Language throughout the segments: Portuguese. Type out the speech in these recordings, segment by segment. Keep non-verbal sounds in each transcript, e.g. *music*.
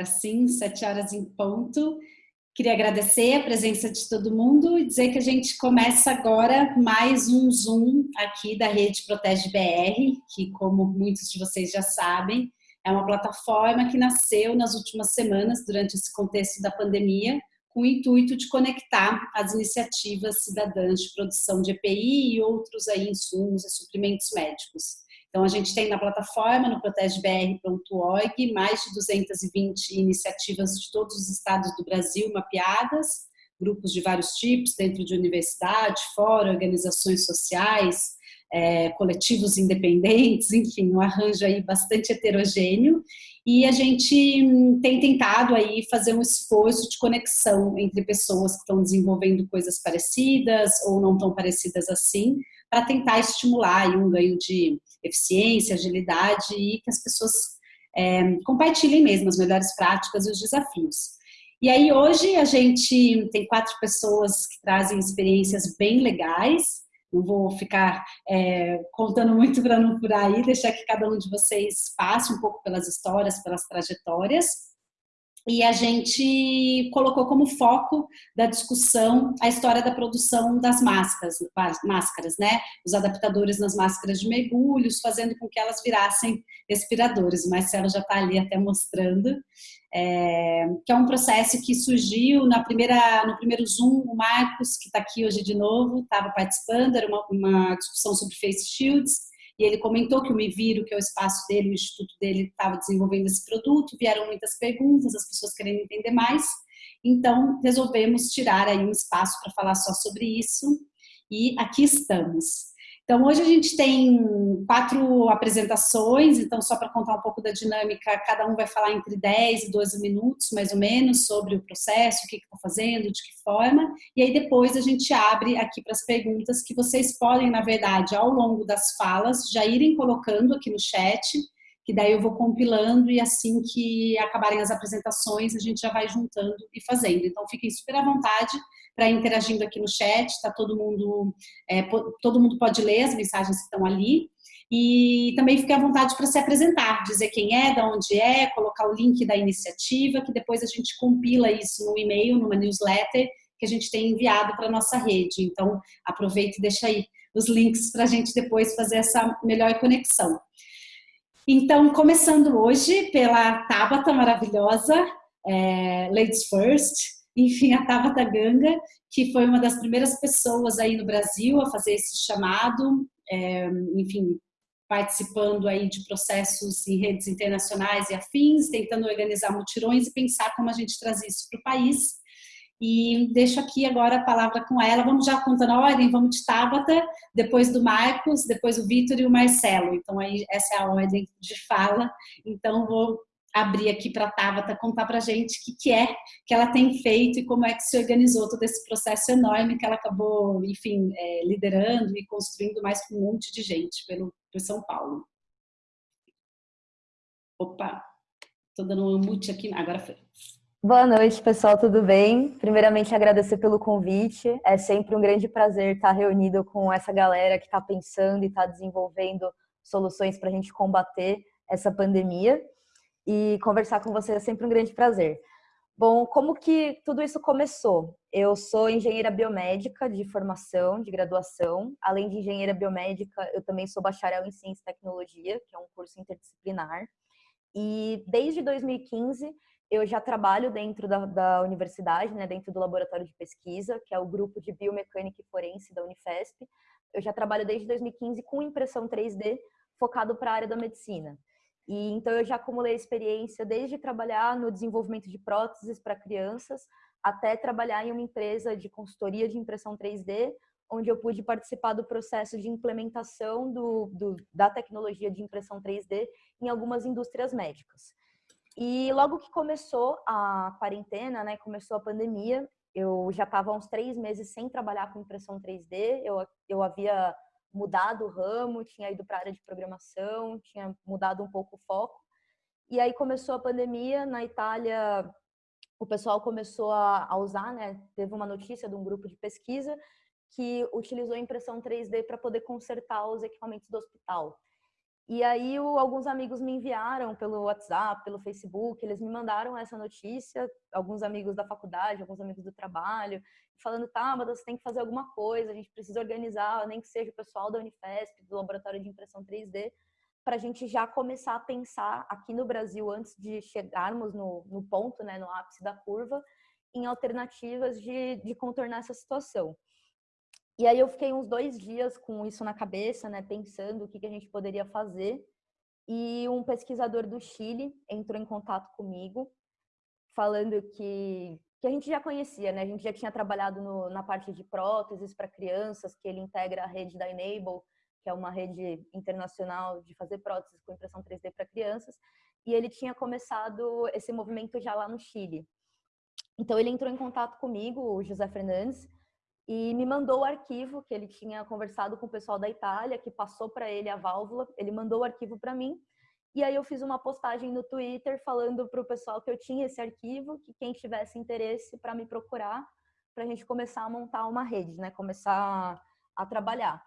Agora sim, sete horas em ponto. Queria agradecer a presença de todo mundo e dizer que a gente começa agora mais um Zoom aqui da Rede Protege BR, que como muitos de vocês já sabem, é uma plataforma que nasceu nas últimas semanas, durante esse contexto da pandemia, com o intuito de conectar as iniciativas cidadãs de produção de EPI e outros aí insumos e suprimentos médicos. Então, a gente tem na plataforma, no protegebr.org, mais de 220 iniciativas de todos os estados do Brasil mapeadas, grupos de vários tipos, dentro de universidade, fora, organizações sociais, é, coletivos independentes, *laughs* enfim, um arranjo aí bastante heterogêneo. E a gente hum, tem tentado aí fazer um esforço de conexão entre pessoas que estão desenvolvendo coisas parecidas ou não tão parecidas assim, para tentar estimular aí um ganho de eficiência, agilidade e que as pessoas é, compartilhem mesmo as melhores práticas e os desafios. E aí hoje a gente tem quatro pessoas que trazem experiências bem legais, não vou ficar é, contando muito para não por aí, deixar que cada um de vocês passe um pouco pelas histórias, pelas trajetórias e a gente colocou como foco da discussão a história da produção das máscaras, máscaras, né? Os adaptadores nas máscaras de mergulhos, fazendo com que elas virassem respiradores. O Marcelo já está ali até mostrando, é, que é um processo que surgiu na primeira, no primeiro Zoom, o Marcos, que está aqui hoje de novo, estava participando, era uma, uma discussão sobre face shields, e ele comentou que o Me Viro, que é o espaço dele, o instituto dele, estava desenvolvendo esse produto, vieram muitas perguntas, as pessoas querendo entender mais, então resolvemos tirar aí um espaço para falar só sobre isso, e aqui estamos. Então, hoje a gente tem quatro apresentações, então só para contar um pouco da dinâmica, cada um vai falar entre 10 e 12 minutos, mais ou menos, sobre o processo, o que está fazendo, de que forma, e aí depois a gente abre aqui para as perguntas que vocês podem, na verdade, ao longo das falas, já irem colocando aqui no chat, que daí eu vou compilando e assim que acabarem as apresentações, a gente já vai juntando e fazendo. Então, fiquem super à vontade para interagindo aqui no chat, tá todo mundo, é, todo mundo pode ler as mensagens que estão ali. E também fique à vontade para se apresentar, dizer quem é, de onde é, colocar o link da iniciativa, que depois a gente compila isso no e-mail, numa newsletter, que a gente tem enviado para a nossa rede. Então, aproveita e deixa aí os links para a gente depois fazer essa melhor conexão. Então, começando hoje pela Tabata maravilhosa, é, Ladies First, enfim, a Tabata Ganga, que foi uma das primeiras pessoas aí no Brasil a fazer esse chamado, é, enfim, participando aí de processos em redes internacionais e afins, tentando organizar mutirões e pensar como a gente traz isso para o país. E deixo aqui agora a palavra com ela. Vamos já contando a ordem, vamos de Tabata, depois do Marcos, depois o Vitor e o Marcelo. Então aí essa é a ordem de fala. Então vou abrir aqui para a Tabata contar para a gente o que, que é que ela tem feito e como é que se organizou todo esse processo enorme que ela acabou, enfim, é, liderando e construindo mais com um monte de gente pelo, por São Paulo. Opa, estou dando um mute aqui, agora foi. Boa noite, pessoal, tudo bem? Primeiramente, agradecer pelo convite. É sempre um grande prazer estar reunido com essa galera que está pensando e está desenvolvendo soluções para a gente combater essa pandemia e conversar com você é sempre um grande prazer. Bom, como que tudo isso começou? Eu sou engenheira biomédica de formação, de graduação. Além de engenheira biomédica, eu também sou bacharel em ciência e tecnologia, que é um curso interdisciplinar. E desde 2015 eu já trabalho dentro da, da universidade, né, dentro do laboratório de pesquisa, que é o grupo de biomecânica e forense da Unifesp. Eu já trabalho desde 2015 com impressão 3D focado para a área da medicina. E então eu já acumulei experiência desde trabalhar no desenvolvimento de próteses para crianças até trabalhar em uma empresa de consultoria de impressão 3D, onde eu pude participar do processo de implementação do, do, da tecnologia de impressão 3D em algumas indústrias médicas. E logo que começou a quarentena, né, começou a pandemia, eu já estava uns três meses sem trabalhar com impressão 3D, eu, eu havia mudado o ramo, tinha ido para a área de programação, tinha mudado um pouco o foco. E aí começou a pandemia, na Itália o pessoal começou a, usar, né? Teve uma notícia de um grupo de pesquisa que utilizou impressão 3D para poder consertar os equipamentos do hospital. E aí o, alguns amigos me enviaram pelo WhatsApp, pelo Facebook, eles me mandaram essa notícia, alguns amigos da faculdade, alguns amigos do trabalho, falando, tá, mas você tem que fazer alguma coisa, a gente precisa organizar, nem que seja o pessoal da Unifesp, do Laboratório de Impressão 3D, para a gente já começar a pensar aqui no Brasil, antes de chegarmos no, no ponto, né, no ápice da curva, em alternativas de, de contornar essa situação. E aí eu fiquei uns dois dias com isso na cabeça, né, pensando o que, que a gente poderia fazer. E um pesquisador do Chile entrou em contato comigo, falando que, que a gente já conhecia, né? A gente já tinha trabalhado no, na parte de próteses para crianças, que ele integra a rede da Enable, que é uma rede internacional de fazer próteses com impressão 3D para crianças. E ele tinha começado esse movimento já lá no Chile. Então ele entrou em contato comigo, o José Fernandes, e me mandou o arquivo que ele tinha conversado com o pessoal da Itália, que passou para ele a válvula, ele mandou o arquivo para mim, e aí eu fiz uma postagem no Twitter falando para o pessoal que eu tinha esse arquivo, que quem tivesse interesse para me procurar, para a gente começar a montar uma rede, né, começar a trabalhar.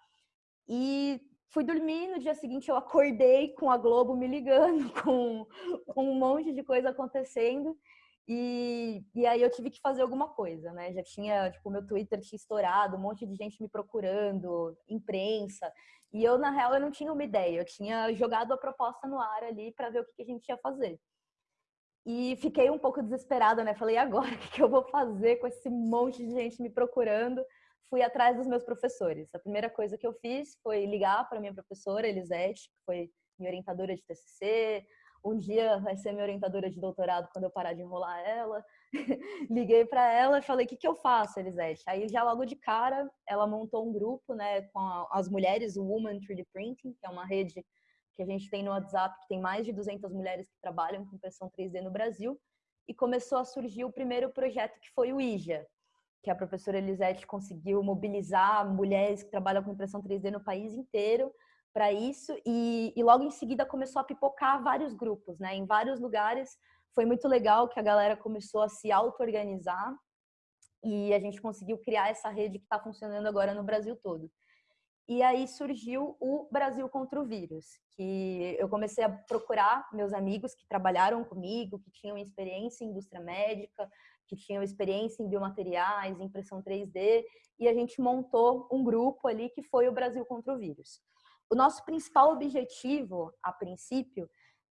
E fui dormir, no dia seguinte eu acordei com a Globo me ligando, *laughs* com, com um monte de coisa acontecendo, e, e aí eu tive que fazer alguma coisa, né? Já tinha, tipo, meu Twitter tinha estourado, um monte de gente me procurando, imprensa. E eu, na real, eu não tinha uma ideia. Eu tinha jogado a proposta no ar ali para ver o que, que a gente ia fazer. E fiquei um pouco desesperada, né? Falei, agora, *laughs* o que, que eu vou fazer com esse monte de gente me procurando? Fui atrás dos meus professores. A primeira coisa que eu fiz foi ligar para minha professora, Elisete, que foi minha orientadora de TCC, um dia vai ser minha orientadora de doutorado quando eu parar de enrolar ela. *laughs* Liguei para ela e falei: o que, que eu faço, Elisete? Aí, já logo de cara, ela montou um grupo né, com as mulheres, o Woman 3D Printing, que é uma rede que a gente tem no WhatsApp, que tem mais de 200 mulheres que trabalham com impressão 3D no Brasil. E começou a surgir o primeiro projeto, que foi o IJA, que a professora Elisete conseguiu mobilizar mulheres que trabalham com impressão 3D no país inteiro para isso e, e, logo em seguida começou a pipocar vários grupos, né? Em vários lugares foi muito legal que a galera começou a se auto-organizar e a gente conseguiu criar essa rede que está funcionando agora no Brasil todo. E aí surgiu o Brasil contra o Vírus, que eu comecei a procurar meus amigos que trabalharam comigo, que tinham experiência em indústria médica, que tinham experiência em biomateriais, impressão 3D, e a gente montou um grupo ali que foi o Brasil contra o Vírus. O nosso principal objetivo, a princípio,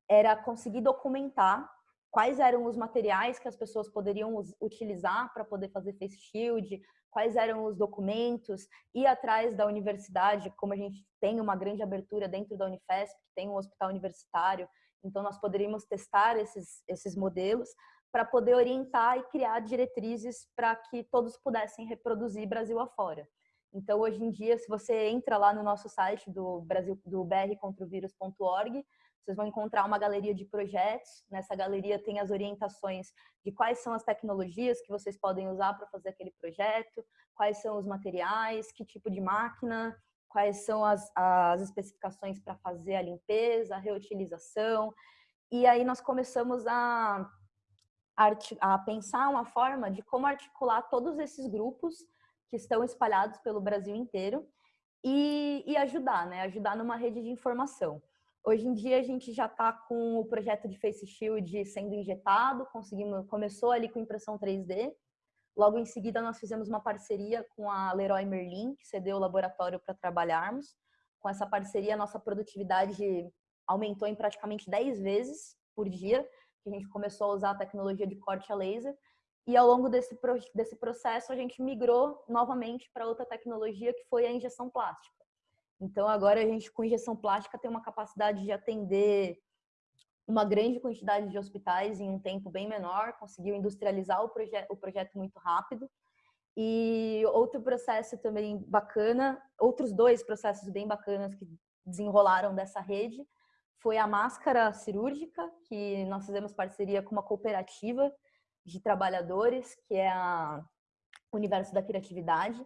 era conseguir documentar quais eram os materiais que as pessoas poderiam utilizar para poder fazer face shield, quais eram os documentos, ir atrás da universidade, como a gente tem uma grande abertura dentro da Unifesp, tem um hospital universitário, então nós poderíamos testar esses, esses modelos para poder orientar e criar diretrizes para que todos pudessem reproduzir Brasil afora. Então, hoje em dia, se você entra lá no nosso site do Brasil do vocês vão encontrar uma galeria de projetos. Nessa galeria tem as orientações de quais são as tecnologias que vocês podem usar para fazer aquele projeto, quais são os materiais, que tipo de máquina, quais são as, as especificações para fazer a limpeza, a reutilização. E aí nós começamos a, a pensar uma forma de como articular todos esses grupos que estão espalhados pelo Brasil inteiro e, e ajudar, né? Ajudar numa rede de informação. Hoje em dia a gente já está com o projeto de Face Shield sendo injetado, conseguimos, começou ali com impressão 3D. Logo em seguida nós fizemos uma parceria com a Leroy Merlin, que cedeu o laboratório para trabalharmos. Com essa parceria, nossa produtividade aumentou em praticamente 10 vezes por dia, que a gente começou a usar a tecnologia de corte a laser. E ao longo desse, desse processo, a gente migrou novamente para outra tecnologia que foi a injeção plástica. Então, agora a gente, com injeção plástica, tem uma capacidade de atender uma grande quantidade de hospitais em um tempo bem menor, conseguiu industrializar o, proje o projeto muito rápido. E outro processo também bacana, outros dois processos bem bacanas que desenrolaram dessa rede, foi a máscara cirúrgica, que nós fizemos parceria com uma cooperativa de trabalhadores, que é a Universo da Criatividade,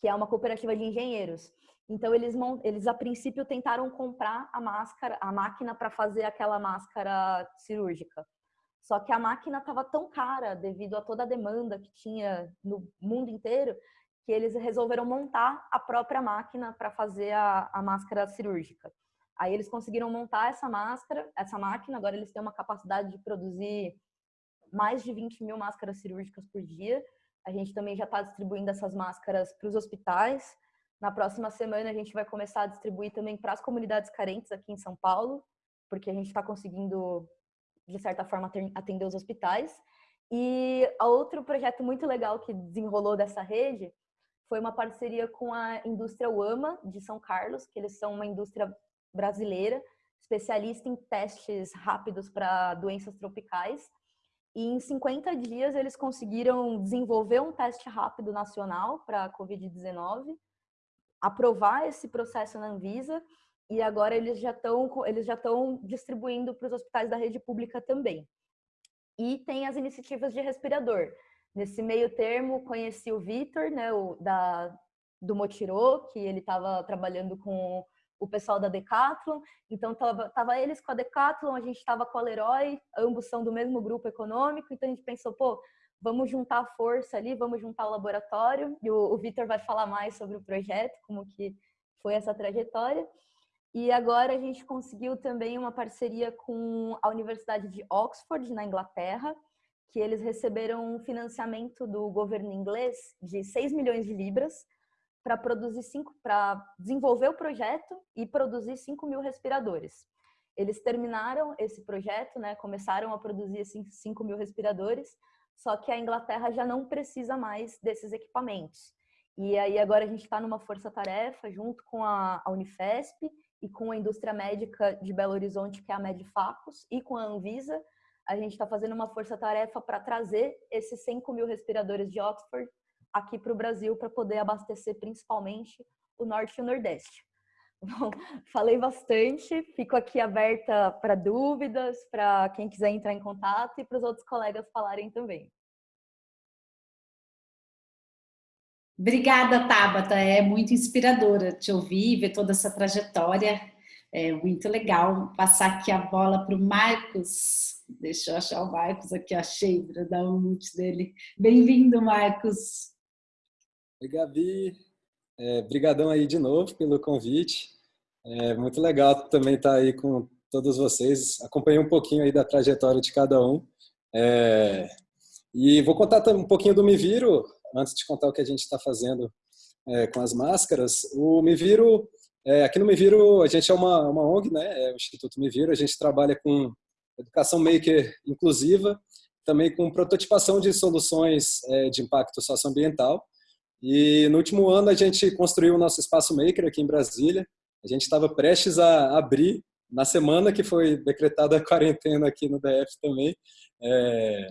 que é uma cooperativa de engenheiros. Então eles eles a princípio tentaram comprar a máscara, a máquina para fazer aquela máscara cirúrgica. Só que a máquina estava tão cara devido a toda a demanda que tinha no mundo inteiro, que eles resolveram montar a própria máquina para fazer a, a máscara cirúrgica. Aí eles conseguiram montar essa máscara, essa máquina, agora eles têm uma capacidade de produzir mais de 20 mil máscaras cirúrgicas por dia. A gente também já está distribuindo essas máscaras para os hospitais. Na próxima semana a gente vai começar a distribuir também para as comunidades carentes aqui em São Paulo, porque a gente está conseguindo, de certa forma, atender os hospitais. E outro projeto muito legal que desenrolou dessa rede foi uma parceria com a indústria Uama de São Carlos, que eles são uma indústria brasileira, especialista em testes rápidos para doenças tropicais. E em 50 dias eles conseguiram desenvolver um teste rápido nacional para a Covid-19, aprovar esse processo na Anvisa e agora eles já estão eles já estão distribuindo para os hospitais da rede pública também. E tem as iniciativas de respirador. Nesse meio termo, conheci o Vitor, né, o, da, do Motirô, que ele estava trabalhando com o pessoal da Decathlon, então tava, tava eles com a Decathlon, a gente estava com a Leroy, ambos são do mesmo grupo econômico, então a gente pensou, pô, vamos juntar a força ali, vamos juntar o laboratório, e o, o Vitor vai falar mais sobre o projeto, como que foi essa trajetória. E agora a gente conseguiu também uma parceria com a Universidade de Oxford, na Inglaterra, que eles receberam um financiamento do governo inglês de 6 milhões de libras para produzir cinco, para desenvolver o projeto e produzir 5 mil respiradores. Eles terminaram esse projeto, né, começaram a produzir esses 5 mil respiradores, só que a Inglaterra já não precisa mais desses equipamentos. E aí agora a gente está numa força-tarefa junto com a, a Unifesp e com a indústria médica de Belo Horizonte, que é a Medfacos, e com a Anvisa, a gente está fazendo uma força-tarefa para trazer esses 5 mil respiradores de Oxford aqui para o Brasil para poder abastecer principalmente o Norte e o Nordeste. *laughs* Bom, falei bastante, fico aqui aberta para dúvidas, para quem quiser entrar em contato e para os outros colegas falarem também. Obrigada, Tabata. É muito inspiradora te ouvir, ver toda essa trajetória. É muito legal passar aqui a bola para o Marcos. Deixa eu achar o Marcos aqui, achei, para dar um mute dele. Bem-vindo, Marcos. Oi, Gabi. É, brigadão aí de novo pelo convite. É muito legal também estar aí com todos vocês. Acompanhei um pouquinho aí da trajetória de cada um. É, e vou contar um pouquinho do Me Viro, antes de contar o que a gente está fazendo é, com as máscaras, o Me Viro, é, aqui no Me Viro, a gente é uma, uma ONG, né, é o Instituto Me Viro, a gente trabalha com educação maker inclusiva, também com prototipação de soluções é, de impacto socioambiental. E no último ano a gente construiu o nosso espaço maker aqui em Brasília. A gente estava prestes a abrir na semana que foi decretada a quarentena aqui no DF também. É,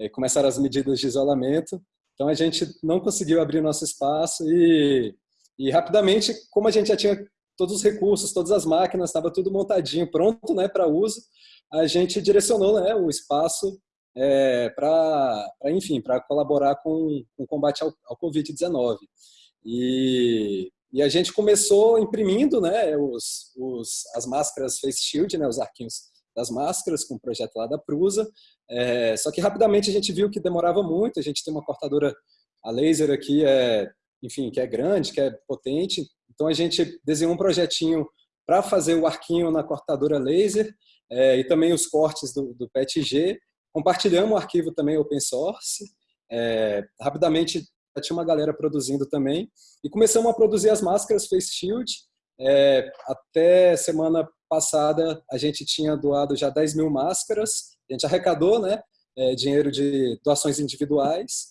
é, começaram as medidas de isolamento. Então a gente não conseguiu abrir nosso espaço e, e rapidamente, como a gente já tinha todos os recursos, todas as máquinas, estava tudo montadinho, pronto né, para uso, a gente direcionou né, o espaço é, para, enfim, para colaborar com, com o combate ao, ao Covid-19. E, e a gente começou imprimindo né, os, os, as máscaras face shield, né, os arquinhos das máscaras, com o projeto lá da Prusa. É, só que rapidamente a gente viu que demorava muito, a gente tem uma cortadora a laser aqui, é, enfim, que é grande, que é potente, então a gente desenhou um projetinho para fazer o arquinho na cortadora laser é, e também os cortes do, do PETG. Compartilhamos o arquivo também open source. É, rapidamente tinha uma galera produzindo também. E começamos a produzir as máscaras Face Shield. É, até semana passada a gente tinha doado já 10 mil máscaras, a gente arrecadou né, é, dinheiro de doações individuais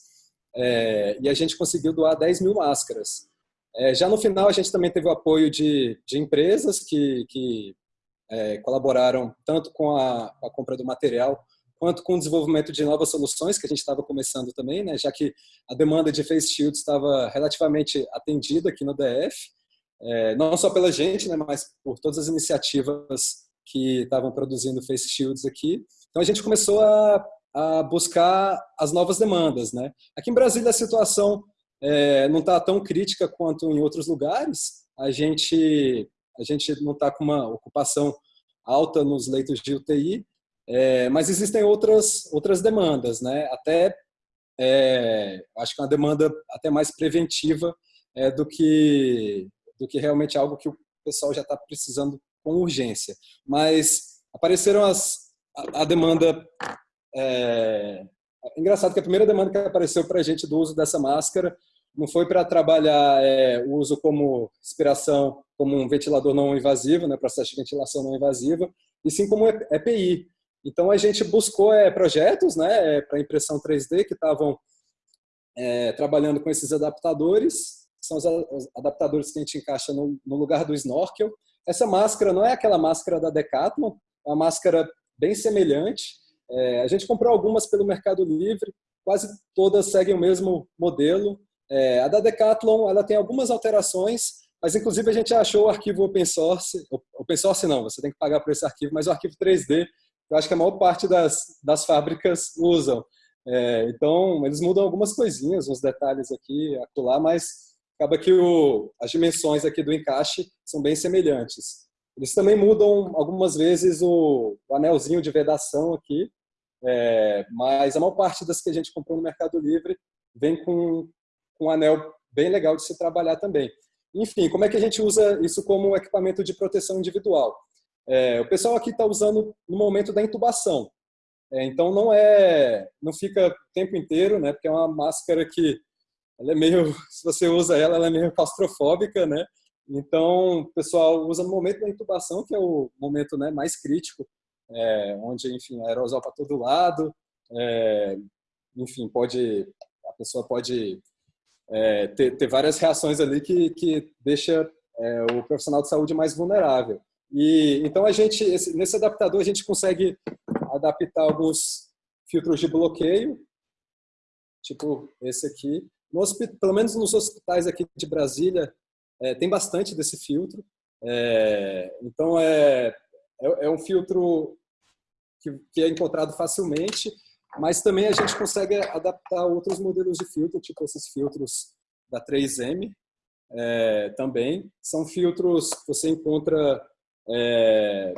é, e a gente conseguiu doar 10 mil máscaras. É, já no final a gente também teve o apoio de, de empresas que, que é, colaboraram tanto com a, com a, compra do material quanto com o desenvolvimento de novas soluções que a gente estava começando também, né, já que a demanda de face shield estava relativamente atendida aqui no DF é, não só pela gente, né, mas por todas as iniciativas que estavam produzindo face shields aqui. Então a gente começou a, a buscar as novas demandas. Né? Aqui em Brasília a situação é, não está tão crítica quanto em outros lugares. A gente, a gente não está com uma ocupação alta nos leitos de UTI, é, mas existem outras, outras demandas, né? até é, acho que é uma demanda até mais preventiva é, do que do que realmente algo que o pessoal já está precisando com urgência. Mas apareceram as, a, a demanda. É, engraçado que a primeira demanda que apareceu para a gente do uso dessa máscara não foi para trabalhar é, o uso como respiração, como um ventilador não invasivo, né, processo de ventilação não invasiva, e sim como EPI. Então a gente buscou é, projetos né, é, para impressão 3D que estavam é, trabalhando com esses adaptadores, que são os adaptadores que a gente encaixa no, no lugar do snorkel. Essa máscara não é aquela máscara da Decathlon, é uma máscara bem semelhante. É, a gente comprou algumas pelo Mercado Livre, quase todas seguem o mesmo modelo. É, a da Decathlon ela tem algumas alterações, mas inclusive a gente achou o arquivo open source, open source não, você tem que pagar por esse arquivo, mas o arquivo 3D, eu acho que a maior parte das, das fábricas usam. É, então, eles mudam algumas coisinhas, uns detalhes aqui, acolá, mas acaba que o, as dimensões aqui do encaixe são bem semelhantes. Eles também mudam algumas vezes o, o anelzinho de vedação aqui, é, mas a maior parte das que a gente comprou no Mercado Livre vem com, com um anel bem legal de se trabalhar também. Enfim, como é que a gente usa isso como equipamento de proteção individual? É, o pessoal aqui está usando no momento da intubação. É, então não é, não fica o tempo inteiro, né? Porque é uma máscara que ela é meio, *laughs* se você usa ela, ela é meio claustrofóbica, né? Então o pessoal usa no momento da intubação, que é o momento né, mais crítico, é, onde enfim aerosol para todo lado, é, enfim pode a pessoa pode é, ter, ter, várias reações ali que, que deixa é, o profissional de saúde mais vulnerável. E então a gente esse, nesse adaptador a gente consegue adaptar alguns filtros de bloqueio, tipo esse aqui. No pelo menos nos hospitais aqui de Brasília, é, tem bastante desse filtro. É, então, é, é, é, um filtro que, que é encontrado facilmente, mas também a gente consegue adaptar outros modelos de filtro, tipo esses filtros da 3M, é, também. São filtros que você encontra é,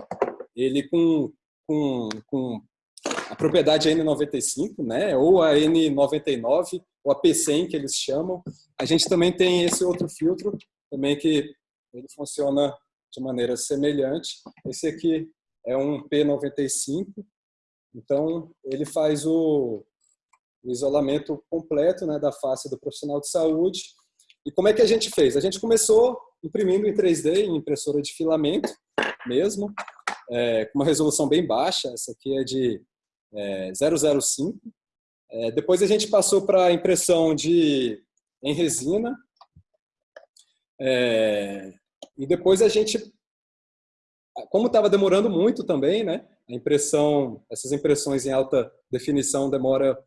ele com com, com a propriedade N95, né? ou a N99, ou a P100 que eles chamam. A gente também tem esse outro filtro, também que ele funciona de maneira semelhante. Esse aqui é um P95, então ele faz o, o isolamento completo né, da face do profissional de saúde. E como é que a gente fez? A gente começou imprimindo em 3D, em impressora de filamento mesmo, é, com uma resolução bem baixa, essa aqui é de é, 005. É, depois a gente passou para impressão de, em resina. É, e depois a gente, como estava demorando muito também, né? A impressão, essas impressões em alta definição demora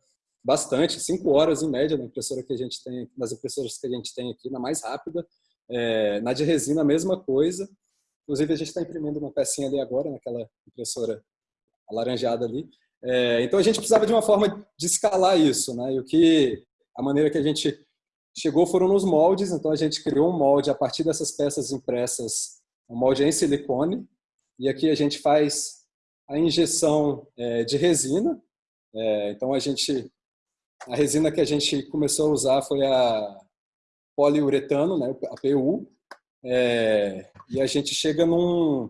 bastante, cinco horas em média na impressora que a gente tem, nas impressoras que a gente tem aqui, na mais rápida. É, na de resina, a mesma coisa. Inclusive, a gente está imprimindo uma pecinha ali agora, naquela impressora alaranjada ali. É, então, a gente precisava de uma forma de escalar isso. Né? E o que, a maneira que a gente chegou foram nos moldes. Então, a gente criou um molde a partir dessas peças impressas, um molde em silicone. E aqui a gente faz a injeção é, de resina. É, então, a gente a resina que a gente começou a usar foi a poliuretano, né, a PU, é, e a gente chega num,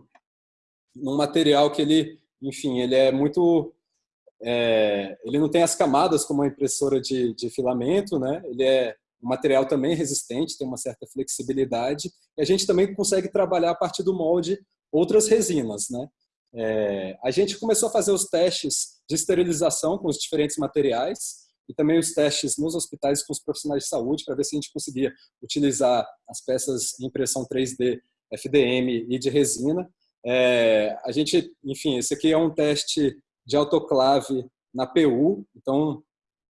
num material que ele, enfim, ele é muito... É, ele não tem as camadas como a impressora de, de filamento, né? Ele é um material também resistente, tem uma certa flexibilidade. E a gente também consegue trabalhar a partir do molde outras resinas, né? É, a gente começou a fazer os testes de esterilização com os diferentes materiais e também os testes nos hospitais com os profissionais de saúde para ver se a gente conseguia utilizar as peças em impressão 3D, FDM e de resina. É, a gente, enfim, esse aqui é um teste de autoclave na PU, então,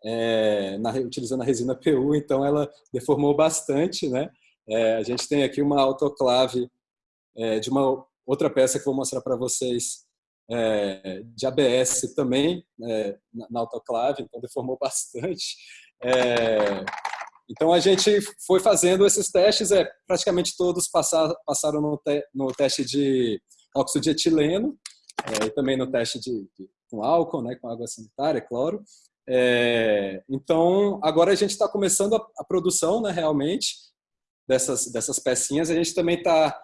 é, na, utilizando a resina PU, então ela deformou bastante, né? É, a gente tem aqui uma autoclave é, de uma outra peça que vou mostrar para vocês, é, de ABS também é, na, autoclave, então deformou *laughs* bastante. É, então a gente foi fazendo esses testes, é, praticamente todos passaram, passaram no, te, no teste de óxido de etileno, é, e também no teste de, de, com álcool, né, com água sanitária, cloro. É, então agora a gente está começando a, a produção, né, realmente, dessas, dessas pecinhas. A gente também está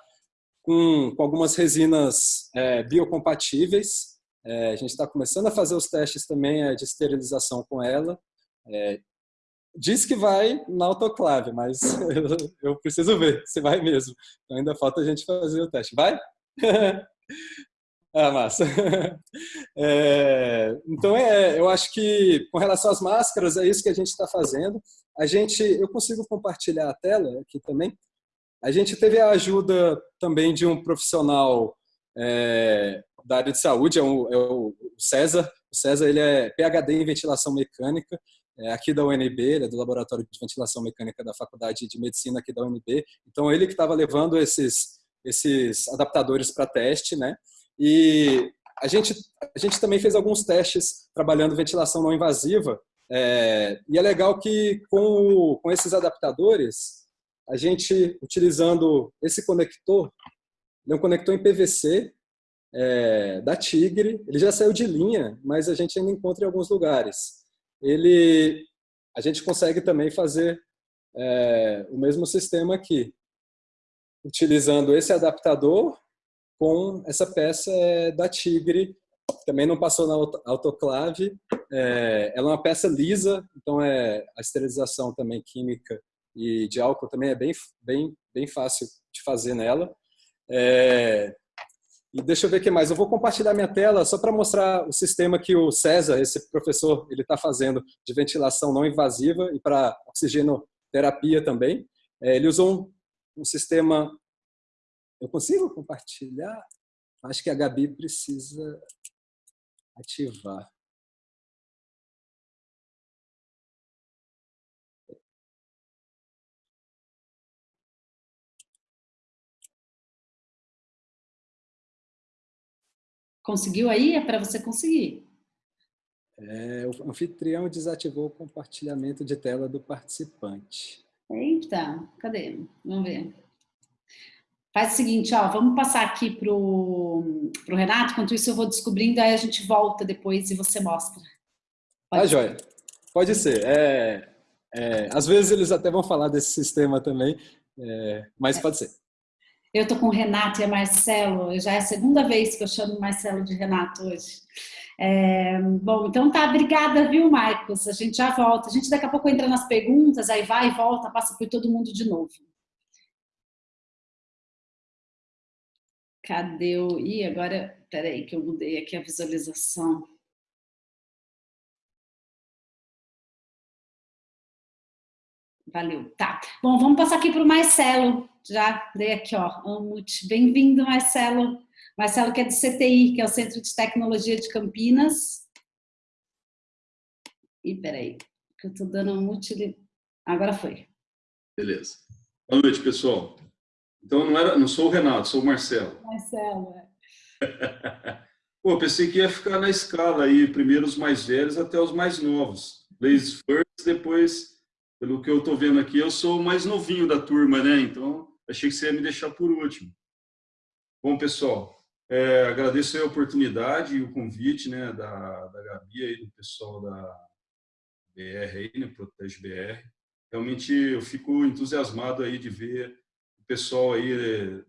com, com algumas resinas é, biocompatíveis. É, a gente está começando a fazer os testes também é, de esterilização com ela. É, diz que vai na autoclave, mas eu, *laughs* eu preciso ver se vai mesmo. Então, ainda falta a gente fazer o teste. Vai? *laughs* Ah, massa. *laughs* É, então, é, eu acho que com relação às máscaras, é isso que a gente está fazendo. A gente, eu consigo compartilhar a tela aqui também. A gente teve a ajuda também de um profissional é, da área de saúde, é, um, é, o César. O César ele é PhD em ventilação mecânica, é aqui da UNB, ele é do Laboratório de Ventilação Mecânica da Faculdade de Medicina aqui da UNB. Então, ele que estava levando esses, esses adaptadores para teste, né? E a gente, a gente também fez alguns testes trabalhando ventilação não invasiva. É, e é legal que com, com esses adaptadores, a gente, utilizando esse conector, ele é um conector em PVC é, da Tigre, ele já saiu de linha, mas a gente ainda encontra em alguns lugares. Ele, a gente consegue também fazer é, o mesmo sistema aqui, utilizando esse adaptador com essa peça é, da Tigre, também não passou na autoclave. É, ela é uma peça lisa, então é a esterilização também química e de álcool também é bem, bem, bem fácil de fazer nela. É, e deixa eu ver o que mais. Eu vou compartilhar minha tela só para mostrar o sistema que o César, esse professor, ele está fazendo de ventilação não invasiva e para oxigenoterapia também. É, ele usou um, um sistema eu consigo compartilhar? Acho que a Gabi precisa ativar. Conseguiu aí? É para você conseguir. É, o anfitrião desativou o compartilhamento de tela do participante. Eita, cadê? Vamos ver. Faz o seguinte, ó, vamos passar aqui pro, pro Renato, enquanto isso eu vou descobrindo, aí a gente volta depois e você mostra. Pode ah, joia. Pode ser. É, é, às vezes eles até vão falar desse sistema também, é, mas é. pode ser. Eu tô com o Renato e a Marcelo, já é a segunda vez que eu chamo o Marcelo de Renato hoje. É, bom, então tá, obrigada, viu, Marcos? A gente já volta. A gente daqui a pouco entra nas perguntas, aí vai e volta, passa por todo mundo de novo. Cadê o... Ih, agora... Peraí que eu mudei aqui a visualização. Valeu, tá. Bom, vamos passar aqui para o Marcelo. Já dei aqui, ó, Amut. Bem-vindo, Marcelo. Marcelo que é do CTI, que é o Centro de Tecnologia de Campinas. E peraí, que eu estou dando um mute. Agora foi. Beleza. Boa noite, pessoal. Então não, era, não sou o Renato, sou o Marcelo. Marcelo, é. *laughs* Pô, pensei que ia ficar na escala aí, primeiro os mais velhos até os mais novos. Ladies first, depois, pelo que eu estou vendo aqui, eu sou o mais novinho da turma, né? Então, achei que você ia me deixar por último. Bom, pessoal, é, agradeço a oportunidade e o convite né, da, da Gabi e do pessoal da BR aí, né, Protege BR. Realmente eu fico entusiasmado aí de ver pessoal aí é,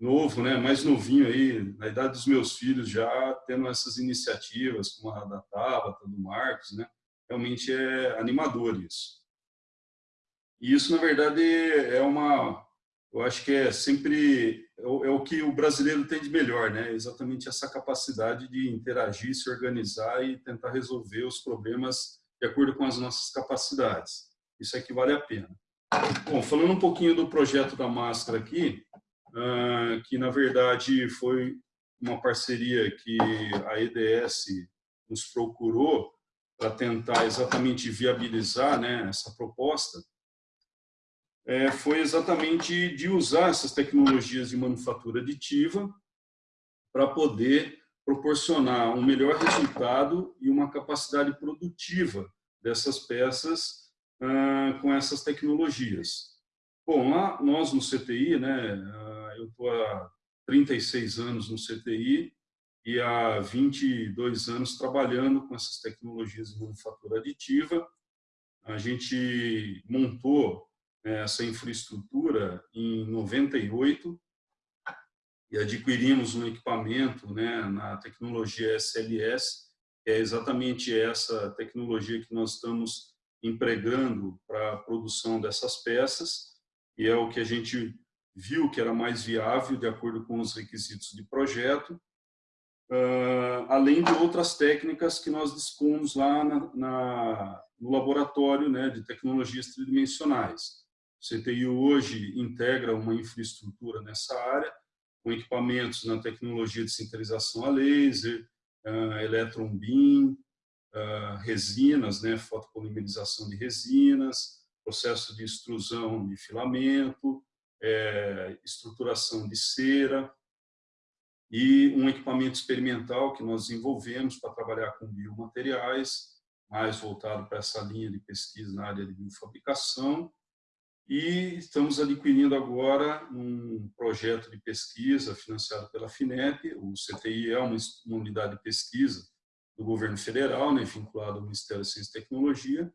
novo, né, mais novinho aí, na idade dos meus filhos já tendo essas iniciativas, como a da Tabata, do Marcos, né, realmente é animador isso. E isso, na verdade, é uma, eu acho que é sempre, é o, é o que o brasileiro tem de melhor, né, exatamente essa capacidade de interagir, se organizar e tentar resolver os problemas de acordo com as nossas capacidades. Isso é que vale a pena. Bom, falando um pouquinho do projeto da máscara aqui, ah, que na verdade foi uma parceria que a EDS nos procurou para tentar exatamente viabilizar né, essa proposta, é, foi exatamente de usar essas tecnologias de manufatura aditiva para poder proporcionar um melhor resultado e uma capacidade produtiva dessas peças com essas tecnologias. Bom, lá nós no CTI, né, eu estou há 36 anos no CTI e há 22 anos trabalhando com essas tecnologias de manufatura aditiva. A gente montou essa infraestrutura em 98 e adquirimos um equipamento né, na tecnologia SLS, que é exatamente essa tecnologia que nós estamos empregando para a produção dessas peças, e é o que a gente viu que era mais viável de acordo com os requisitos de projeto, uh, além de outras técnicas que nós dispomos lá na, na, no laboratório né, de tecnologias tridimensionais. O CTI hoje integra uma infraestrutura nessa área, com equipamentos na tecnologia de sintetização a laser, uh, electron beam, uh, resinas, né, fotopolimerização de resinas, processo de extrusão de filamento, é, estruturação de cera e um equipamento experimental que nós desenvolvemos para trabalhar com biomateriais, mais voltado para essa linha de pesquisa na área de biofabricação. E estamos adquirindo agora um projeto de pesquisa financiado pela FINEP. O CTI é uma, unidade de pesquisa do governo federal, né, vinculado ao Ministério da Ciência e Tecnologia,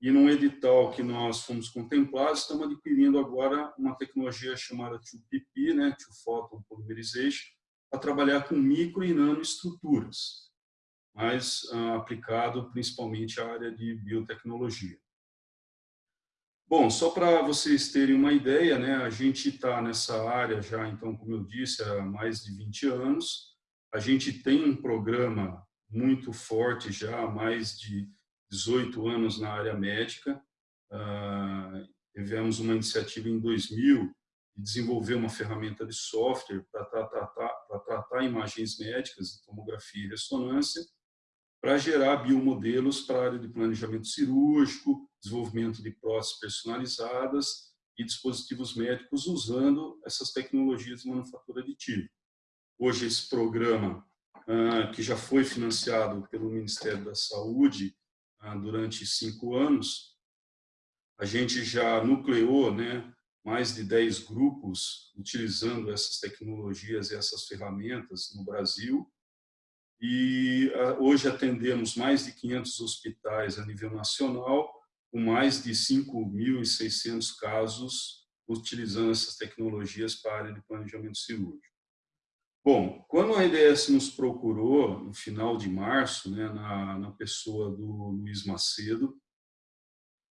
e num edital que nós fomos contemplados, estamos adquirindo agora uma tecnologia chamada 2PP, né, Two Photon Polymerization, para trabalhar com micro e nanoestruturas, mas ah, aplicado principalmente à área de biotecnologia. Bom, só para vocês terem uma ideia, né, a gente está nessa área já, então, como eu disse, há mais de 20 anos. A gente tem um programa muito forte já, há mais de 18 anos na área médica. Uh, tivemos uma iniciativa em 2000 de desenvolver uma ferramenta de software para tratar, para tratar imagens médicas tomografia e ressonância, para gerar biomodelos para a área de planejamento cirúrgico, desenvolvimento de próteses personalizadas e dispositivos médicos usando essas tecnologias de manufatura aditiva. Hoje, esse programa, ah, que já foi financiado pelo Ministério da Saúde ah, durante cinco anos, a gente já nucleou né, mais de 10 grupos utilizando essas tecnologias e essas ferramentas no Brasil. E ah, hoje atendemos mais de 500 hospitais a nível nacional, com mais de 5.600 casos utilizando essas tecnologias para área de planejamento cirúrgico. Bom, quando a IDS nos procurou, no final de março, né, na, na pessoa do Luiz Macedo,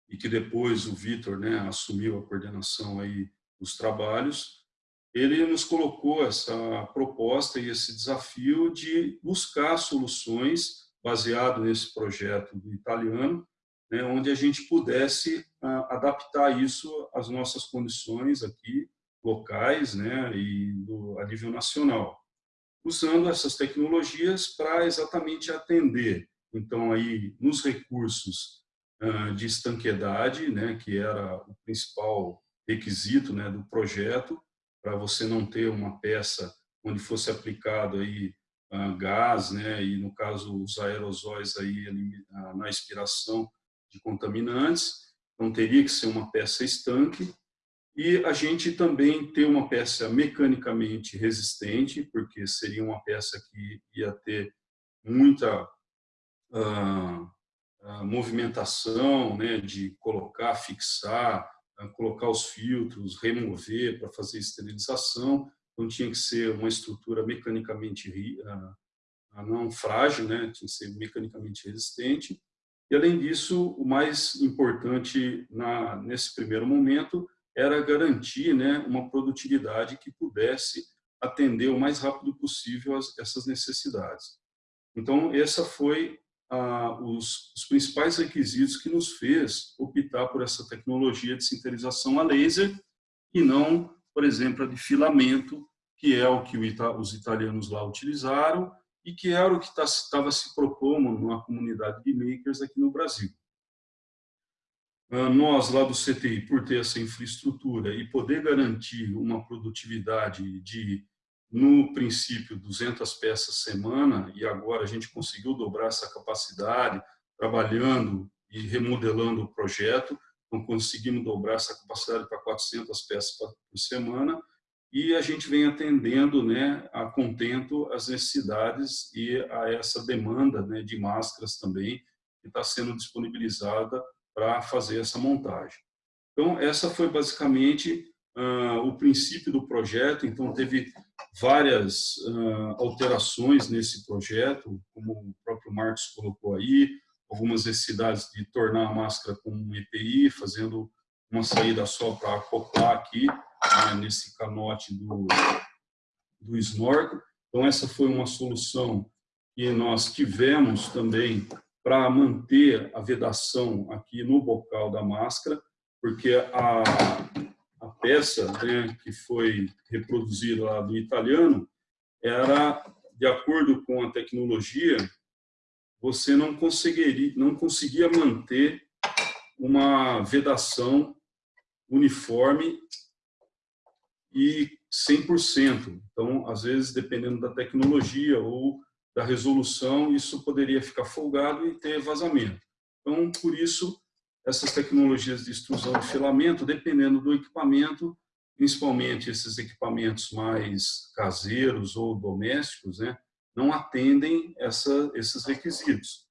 e que depois o Vitor né, assumiu a coordenação aí dos trabalhos, ele nos colocou essa proposta e esse desafio de buscar soluções baseado nesse projeto do italiano, né, onde a gente pudesse ah, adaptar isso às nossas condições aqui locais né, e do, a nível nacional usando essas tecnologias para exatamente atender, então, aí nos recursos de estanquedade, né, que era o principal requisito né, do projeto, para você não ter uma peça onde fosse aplicado aí gás, né, e no caso os aerosóis aí na expiração de contaminantes, então teria que ser uma peça estanque e a gente também ter uma peça mecanicamente resistente, porque seria uma peça que ia ter muita uh, uh, movimentação, né, de colocar, fixar, uh, colocar os filtros, remover para fazer esterilização. Então tinha que ser uma estrutura mecanicamente não frágil, né, tinha que ser mecanicamente resistente. E além disso, o mais importante na, nesse primeiro momento era garantir né, uma produtividade que pudesse atender o mais rápido possível as, essas necessidades. Então, essa foi os, os, principais requisitos que nos fez optar por essa tecnologia de sintetização a laser e não, por exemplo, a de filamento, que é o que os italianos lá utilizaram e que era o que estava tá, se propondo numa comunidade de makers aqui no Brasil. Ah, nós lá do CTI, por ter essa infraestrutura e poder garantir uma produtividade de, no princípio, 200 peças semana, e agora a gente conseguiu dobrar essa capacidade, trabalhando e remodelando o projeto, então conseguimos dobrar essa capacidade para 400 peças por semana, e a gente vem atendendo né, a contento as necessidades e a essa demanda né, de máscaras também, que está sendo disponibilizada para fazer essa montagem. Então, essa foi basicamente uh, o princípio do projeto. Então, teve várias uh, alterações nesse projeto, como o próprio Marcos colocou aí, algumas necessidades de tornar a máscara com um EPI, fazendo uma saída só para acoplar aqui, né, nesse canote do, do snorkel. Então, essa foi uma solução que nós tivemos também para manter a vedação aqui no bocal da máscara, porque a, a peça né, que foi reproduzida lá do italiano era, de acordo com a tecnologia, você não conseguiria, não conseguia manter uma vedação uniforme e 100%. Então, às vezes, dependendo da tecnologia ou da resolução, isso poderia ficar folgado e ter vazamento. Então, por isso, essas tecnologias de extrusão de filamento, dependendo do equipamento, principalmente esses equipamentos mais caseiros ou domésticos, né, não atendem essa, esses requisitos.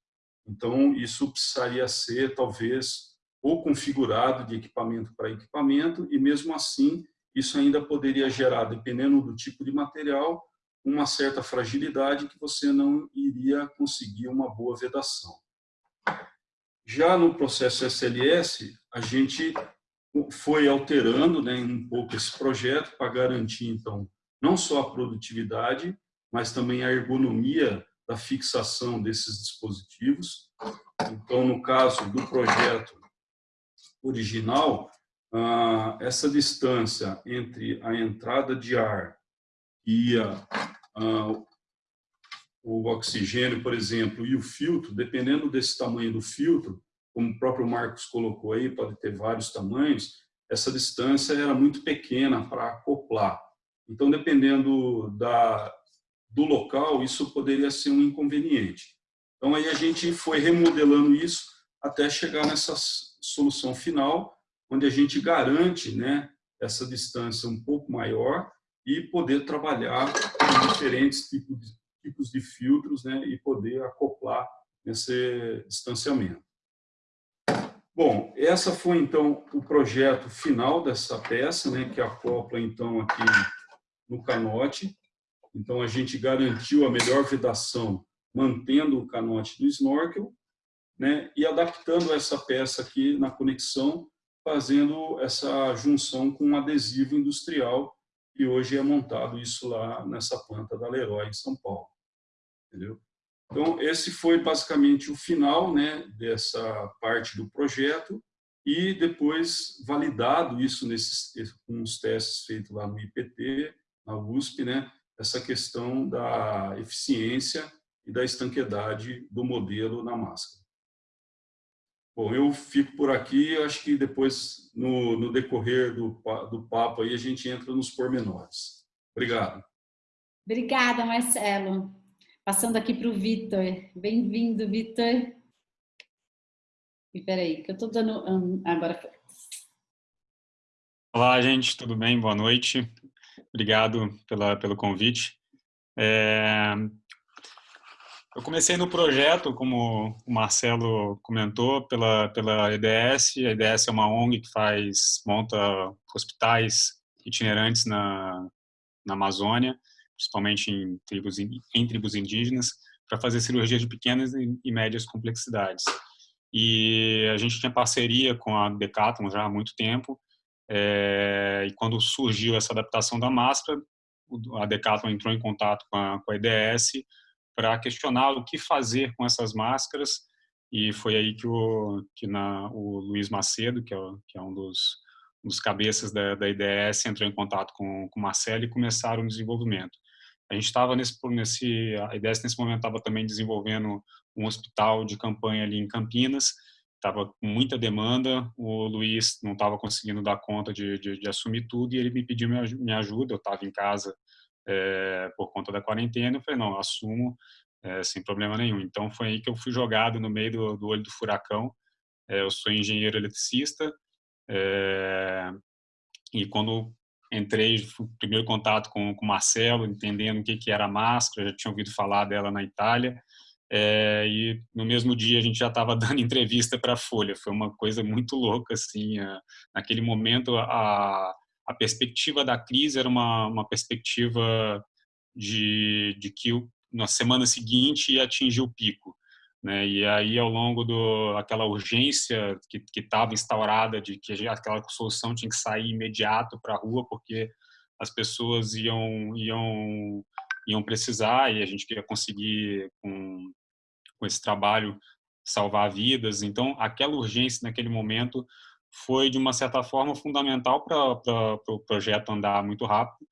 Então, isso precisaria ser, talvez, ou configurado de equipamento para equipamento, e mesmo assim, isso ainda poderia gerar, dependendo do tipo de material, uma certa fragilidade que você não iria conseguir uma boa vedação. Já no processo SLS, a gente foi alterando né, um pouco esse projeto para garantir, então, não só a produtividade, mas também a ergonomia da fixação desses dispositivos. Então, no caso do projeto original, ah, essa distância entre a entrada de ar e a, o oxigênio, por exemplo, e o filtro, dependendo desse tamanho do filtro, como o próprio Marcos colocou aí, pode ter vários tamanhos, essa distância era muito pequena para acoplar. Então, dependendo da, do local, isso poderia ser um inconveniente. Então, aí a gente foi remodelando isso até chegar nessa solução final, onde a gente garante né, essa distância um pouco maior e poder trabalhar com diferentes tipos de, tipos de filtros né, e poder acoplar nesse distanciamento. Bom, essa foi então o projeto final dessa peça, né, que acopla então aqui no canote. Então a gente garantiu a melhor vedação mantendo o canote do snorkel, né, e adaptando essa peça aqui na conexão, fazendo essa junção com um adesivo industrial e hoje é montado isso lá nessa planta da Leroy em São Paulo. Entendeu? Então, esse foi basicamente o final né, dessa parte do projeto e depois validado isso nesses, com os testes feitos lá no IPT, na USP, né, essa questão da eficiência e da estanquedade do modelo na máscara. Bom, eu fico por aqui, acho que depois, no, no decorrer do, do papo, aí, a gente entra nos pormenores. Obrigado. Obrigada, Marcelo. Passando aqui para o Vitor. Bem-vindo, Vitor. E peraí, que eu estou dando... agora foi. Olá, gente, tudo bem? Boa noite. Obrigado pela, pelo convite. É, eu comecei no projeto, como o Marcelo comentou, pela, pela EDS. A EDS é uma ONG que faz, monta hospitais itinerantes na, na Amazônia, principalmente em tribos, em tribos indígenas, para fazer cirurgia de pequenas e médias complexidades. E a gente tinha parceria com a Decathlon já há muito tempo, é, e quando surgiu essa adaptação da máscara, a Decathlon entrou em contato com a, com a EDS para questionar o que fazer com essas máscaras e foi aí que o que na o Luiz Macedo que é, que é um dos um dos cabeças da, da IDS entrou em contato com, com o Marcelo e começaram o desenvolvimento. A gente estava nesse, nesse, a IDS nesse momento estava também desenvolvendo um hospital de campanha ali em Campinas, estava com muita demanda, o Luiz não estava conseguindo dar conta de, de, de, assumir tudo e ele me pediu minha ajuda, eu estava em casa é, por conta da quarentena, eu falei, não, assumo é, sem problema nenhum. Então foi aí que eu fui jogado no meio do, do olho do furacão. É, eu sou engenheiro eletricista e quando entrei, primeiro contato com o Marcelo, entendendo o que, que era a máscara, já tinha ouvido falar dela na Itália, é, e no mesmo dia a gente já estava *laughs* dando entrevista para a Folha. Foi uma coisa muito louca, assim. A, naquele momento, a, a perspectiva da crise era uma, uma perspectiva de, de que na semana seguinte ia atingir o pico. Né? E aí, ao longo do aquela urgência que estava instaurada de que aquela solução tinha que sair imediato para a rua, porque as pessoas iam, iam, iam precisar e a gente queria conseguir, com, com esse trabalho, salvar vidas. Então, aquela urgência naquele momento foi, de uma certa forma, fundamental para o pro projeto andar muito rápido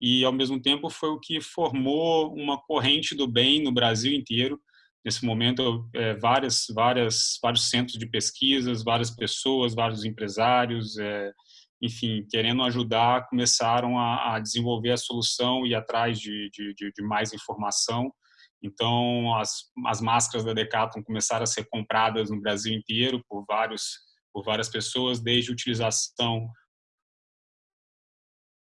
e, ao mesmo tempo, foi o que formou uma corrente do bem no Brasil inteiro. Nesse momento, é, várias, várias, vários centros de pesquisas, várias pessoas, vários empresários, é, enfim, querendo ajudar, começaram a, a, desenvolver a solução e atrás de, de, de, mais informação. Então, as, as máscaras da Decathlon começaram a ser compradas no Brasil inteiro por vários por várias pessoas, desde utilização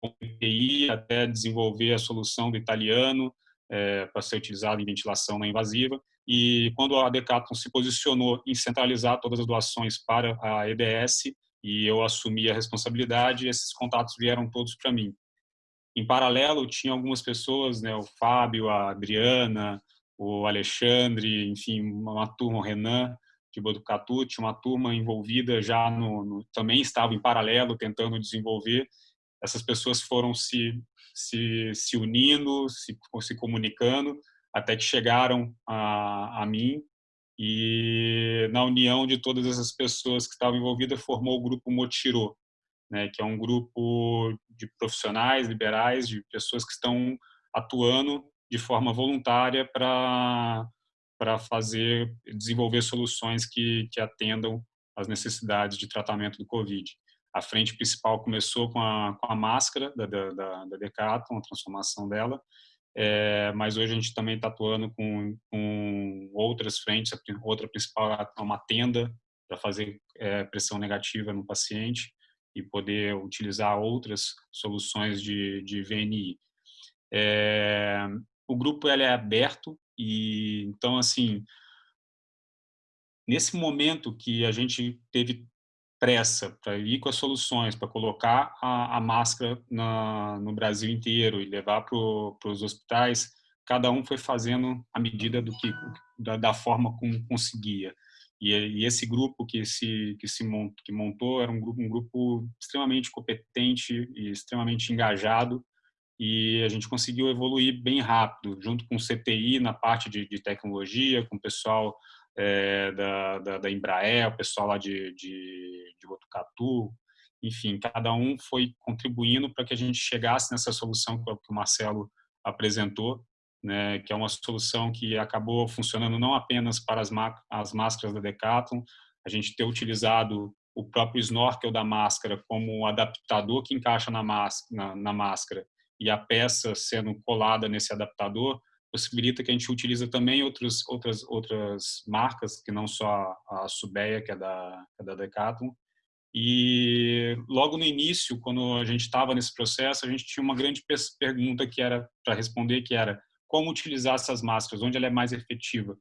com EPI até desenvolver a solução do italiano é, para ser utilizado em ventilação não invasiva. E quando a Decathlon se posicionou em centralizar todas as doações para a EDS e eu assumi a responsabilidade, esses contatos vieram todos para mim. Em paralelo, tinha algumas pessoas, né, o Fábio, a Adriana, o Alexandre, enfim, uma turma, o Renan, de Botucatu, tinha uma turma envolvida já no, no, também estava em paralelo tentando desenvolver essas pessoas foram se, se, se unindo, se, se comunicando, até que chegaram a, a mim. E na união de todas essas pessoas que estavam envolvidas formou o grupo Motirô, né, que é um grupo de profissionais liberais, de pessoas que estão atuando de forma voluntária para para fazer desenvolver soluções que, que atendam às necessidades de tratamento do Covid. A frente principal começou com a, com a máscara da, da, da Decathlon, a transformação dela, é, mas hoje a gente também está atuando com, com outras frentes. A outra principal é uma tenda para fazer é, pressão negativa no paciente e poder utilizar outras soluções de, de VNI. É, o grupo ele é aberto e então assim nesse momento que a gente teve pressa para ir com as soluções, para colocar a, a máscara na, no Brasil inteiro e levar para os hospitais, cada um foi fazendo a medida do que da, da forma como conseguia. E, e, esse grupo que se que se montou, que montou era um grupo um grupo extremamente competente e extremamente engajado e a gente conseguiu evoluir bem rápido, junto com o CTI na parte de, de tecnologia, com o pessoal é, da, da, da, Embraer, o pessoal lá de, de, de Botucatu, enfim, cada um foi contribuindo para que a gente chegasse nessa solução que o Marcelo apresentou, né, que é uma solução que acabou funcionando não apenas para as, as máscaras da Decathlon, a gente ter utilizado o próprio snorkel da máscara como um adaptador que encaixa na, na, na máscara e a peça sendo colada nesse adaptador, possibilita que a gente utilize também outros, outras, outras marcas, que não só a Subeia, que é da, que é da Decathlon. E logo no início, quando a gente estava nesse processo, a gente tinha uma grande pergunta que era para responder, que era como utilizar essas máscaras, onde ela é mais efetiva.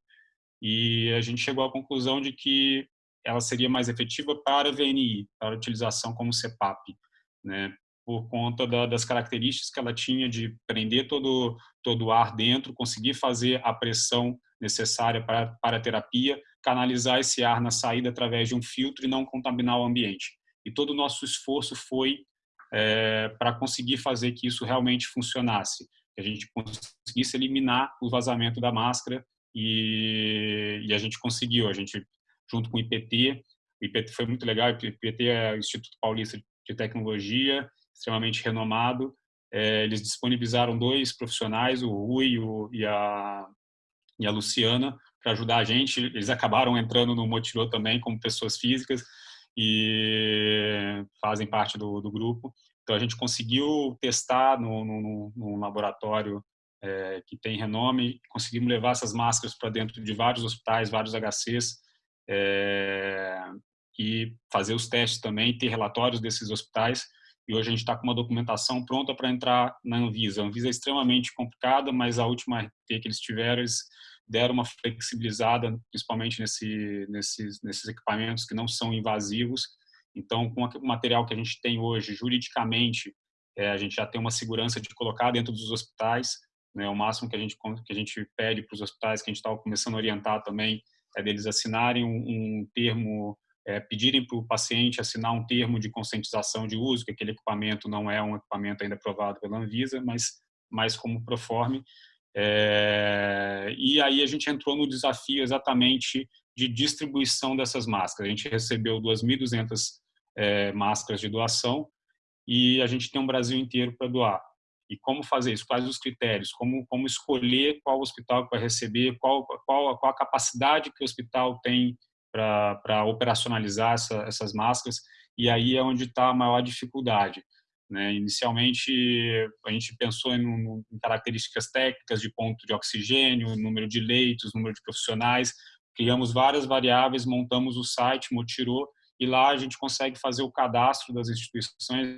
E a gente chegou à conclusão de que ela seria mais efetiva para VNI, para utilização como CPAP, né? Por conta da, das características que ela tinha de prender todo, todo o ar dentro, conseguir fazer a pressão necessária para, para a terapia, canalizar esse ar na saída através de um filtro e não contaminar o ambiente. E todo o nosso esforço foi é, para conseguir fazer que isso realmente funcionasse, que a gente conseguisse eliminar o vazamento da máscara e, e a gente conseguiu. A gente, junto com o IPT, o IPT foi muito legal, o IPT é o Instituto Paulista de Tecnologia, extremamente renomado. É, eles disponibilizaram dois profissionais, o Rui o, e, a, e a Luciana, para ajudar a gente. Eles acabaram entrando no Motilô também como pessoas físicas e fazem parte do, do grupo. Então a gente conseguiu testar no, no, no laboratório é, que tem renome, conseguimos levar essas máscaras para dentro de vários hospitais, vários HCs, é, e fazer os testes também, ter relatórios desses hospitais e hoje a gente está com uma documentação pronta para entrar na Anvisa. A Anvisa é extremamente complicada, mas a última RT que eles tiveram, eles deram uma flexibilizada, principalmente nesse, nesses, nesses equipamentos que não são invasivos. Então, com o material que a gente tem hoje, juridicamente, é, a gente já tem uma segurança de colocar dentro dos hospitais Né? O máximo que a gente que a gente pede para os hospitais, que a gente estava começando a orientar também, é deles assinarem um, um termo, é, pedirem para o paciente assinar um termo de conscientização de uso, que aquele equipamento não é um equipamento ainda aprovado pela Anvisa, mas mais como proforme. É, e aí a gente entrou no desafio exatamente de distribuição dessas máscaras. A gente recebeu 2.200 é, máscaras de doação e a gente tem um Brasil inteiro para doar. E como fazer isso? Quais os critérios? Como, como escolher qual hospital vai receber? Qual, qual, qual a capacidade que o hospital tem para operacionalizar essa, essas máscaras? E aí é onde está a maior dificuldade. Né? Inicialmente, a gente pensou em, em, características técnicas de ponto de oxigênio, número de leitos, número de profissionais, criamos várias variáveis, montamos o site Motirô e lá a gente consegue fazer o cadastro das instituições.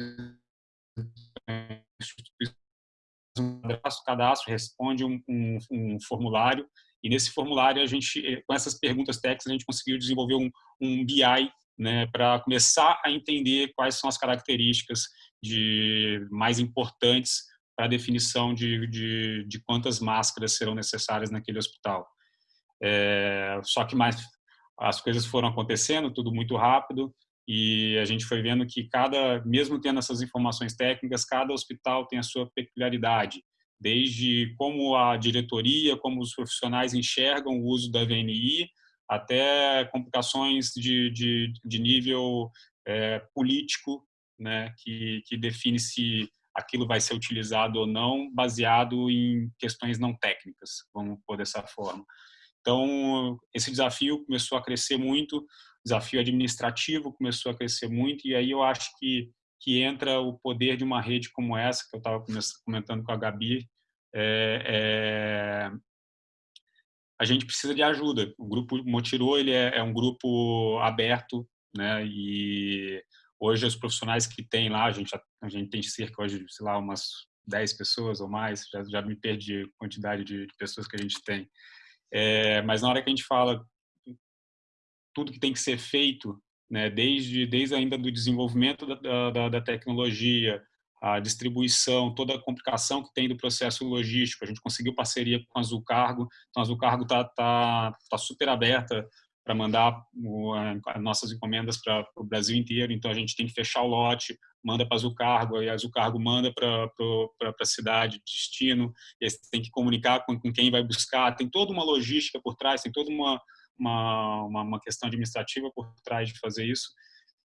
O cadastro responde um, um, um, formulário e nesse formulário a gente, com essas perguntas técnicas, a gente conseguiu desenvolver um, um BI né, para começar a entender quais são as características de mais importantes para a definição de, de, de quantas máscaras serão necessárias naquele hospital. É, só que mais as coisas foram acontecendo, tudo muito rápido, e a gente foi vendo que cada, mesmo tendo essas informações técnicas, cada hospital tem a sua peculiaridade, desde como a diretoria, como os profissionais enxergam o uso da VNI, até complicações de, de, de nível é, político, né, que, que define se aquilo vai ser utilizado ou não, baseado em questões não técnicas, vamos pôr dessa forma. Então, esse desafio começou a crescer muito, desafio administrativo começou a crescer muito, e aí eu acho que, que entra o poder de uma rede como essa, que eu estava comentando com a Gabi, é, é, a gente precisa de ajuda. O grupo Motirô ele é, é, um grupo aberto, né? E hoje os profissionais que tem lá, a gente, a gente tem cerca hoje, sei lá, umas 10 pessoas ou mais, já, já me perdi a quantidade de, pessoas que a gente tem. É, mas na hora que a gente fala tudo que tem que ser feito, né, desde, desde ainda do desenvolvimento da, da, da tecnologia, a distribuição, toda a complicação que tem do processo logístico. A gente conseguiu parceria com a Azul Cargo, então a Azul Cargo está tá, tá super aberta para mandar as nossas encomendas para o Brasil inteiro, então a gente tem que fechar o lote, manda para a Azul Cargo, e a Azul Cargo manda para a cidade, destino, e aí você tem que comunicar com, com quem vai buscar, tem toda uma logística por trás, tem toda uma, uma, uma, questão administrativa por trás de fazer isso,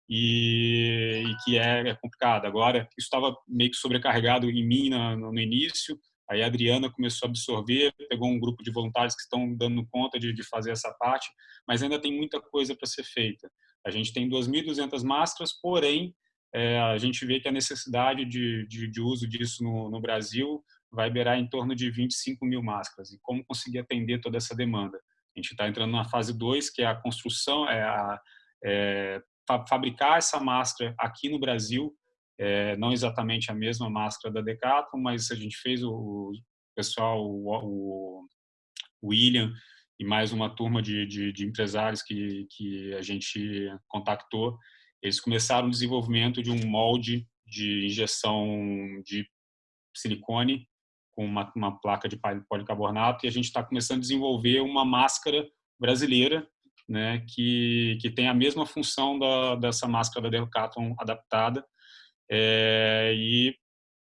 e, e que é, é complicado. Agora, isso estava meio que sobrecarregado em mim no, no início, Aí a Adriana começou a absorver, pegou um grupo de voluntários que estão dando conta de, de fazer essa parte, mas ainda tem muita coisa para ser feita. A gente tem 2.200 máscaras, porém, é, a gente vê que a necessidade de, de, de uso disso no, no, Brasil vai beirar em torno de 25 mil máscaras. E como conseguir atender toda essa demanda? A gente está entrando na fase 2, que é a construção, é, a, é fabricar essa máscara aqui no Brasil, é, não exatamente a mesma máscara da Decathlon, mas a gente fez o, o pessoal, o, o, William e mais uma turma de, de, de, empresários que, que a gente contactou, eles começaram o desenvolvimento de um molde de injeção de silicone com uma, uma placa de policarbonato e a gente está começando a desenvolver uma máscara brasileira né, que, que tem a mesma função da, dessa máscara da Decathlon adaptada, é, e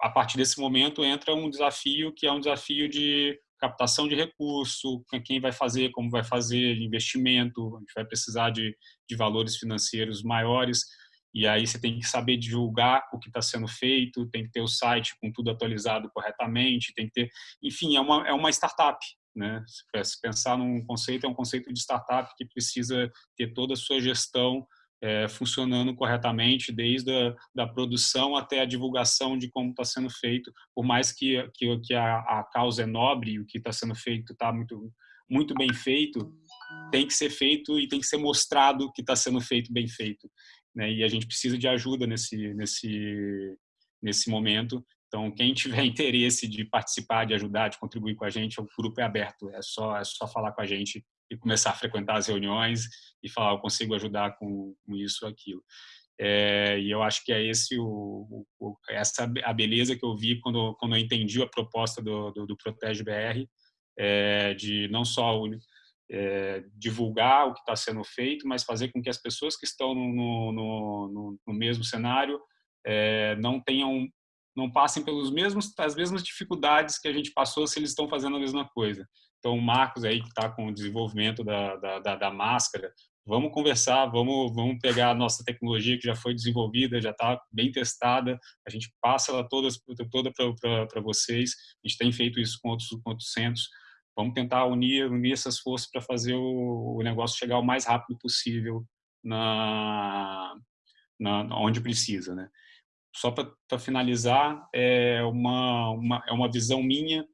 a partir desse momento entra um desafio que é um desafio de captação de recurso, quem vai fazer, como vai fazer, investimento, a gente vai precisar de, de valores financeiros maiores, e aí você tem que saber divulgar o que está sendo feito, tem que ter o site com tudo atualizado corretamente, tem que ter, enfim, é uma, é uma startup, né? Se pensar num conceito, é um conceito de startup que precisa ter toda a sua gestão é, funcionando corretamente, desde a da produção até a divulgação de como está sendo feito, por mais que, que, que a, a, causa é nobre, o que está sendo feito está muito, muito bem feito, tem que ser feito e tem que ser mostrado que está sendo feito bem feito. Né? E a gente precisa de ajuda nesse, nesse, nesse momento. Então, quem tiver *laughs* interesse de participar, de ajudar, de contribuir com a gente, o grupo é aberto, é só, é só falar com a gente e começar a frequentar as reuniões e falar, eu consigo ajudar com, com isso ou aquilo. É, e eu acho que é esse o, o, essa a beleza que eu vi quando quando eu entendi a proposta do, do, do Protege BR é, de não só é, divulgar o que está sendo feito, mas fazer com que as pessoas que estão no, no, no, no mesmo cenário é, não tenham não passem pelos mesmos as mesmas dificuldades que a gente passou se eles estão fazendo a mesma coisa. Então, o Marcos aí que está com o desenvolvimento da, da, da, da máscara, vamos conversar, vamos, vamos pegar a nossa tecnologia que já foi desenvolvida, já está bem testada, a gente passa ela toda, toda para vocês, a gente tem feito isso com outros, com outros centros, vamos tentar unir, unir essas forças para fazer o, o, negócio chegar o mais rápido possível na, na onde precisa, né? Só para finalizar, é uma, uma, é uma visão minha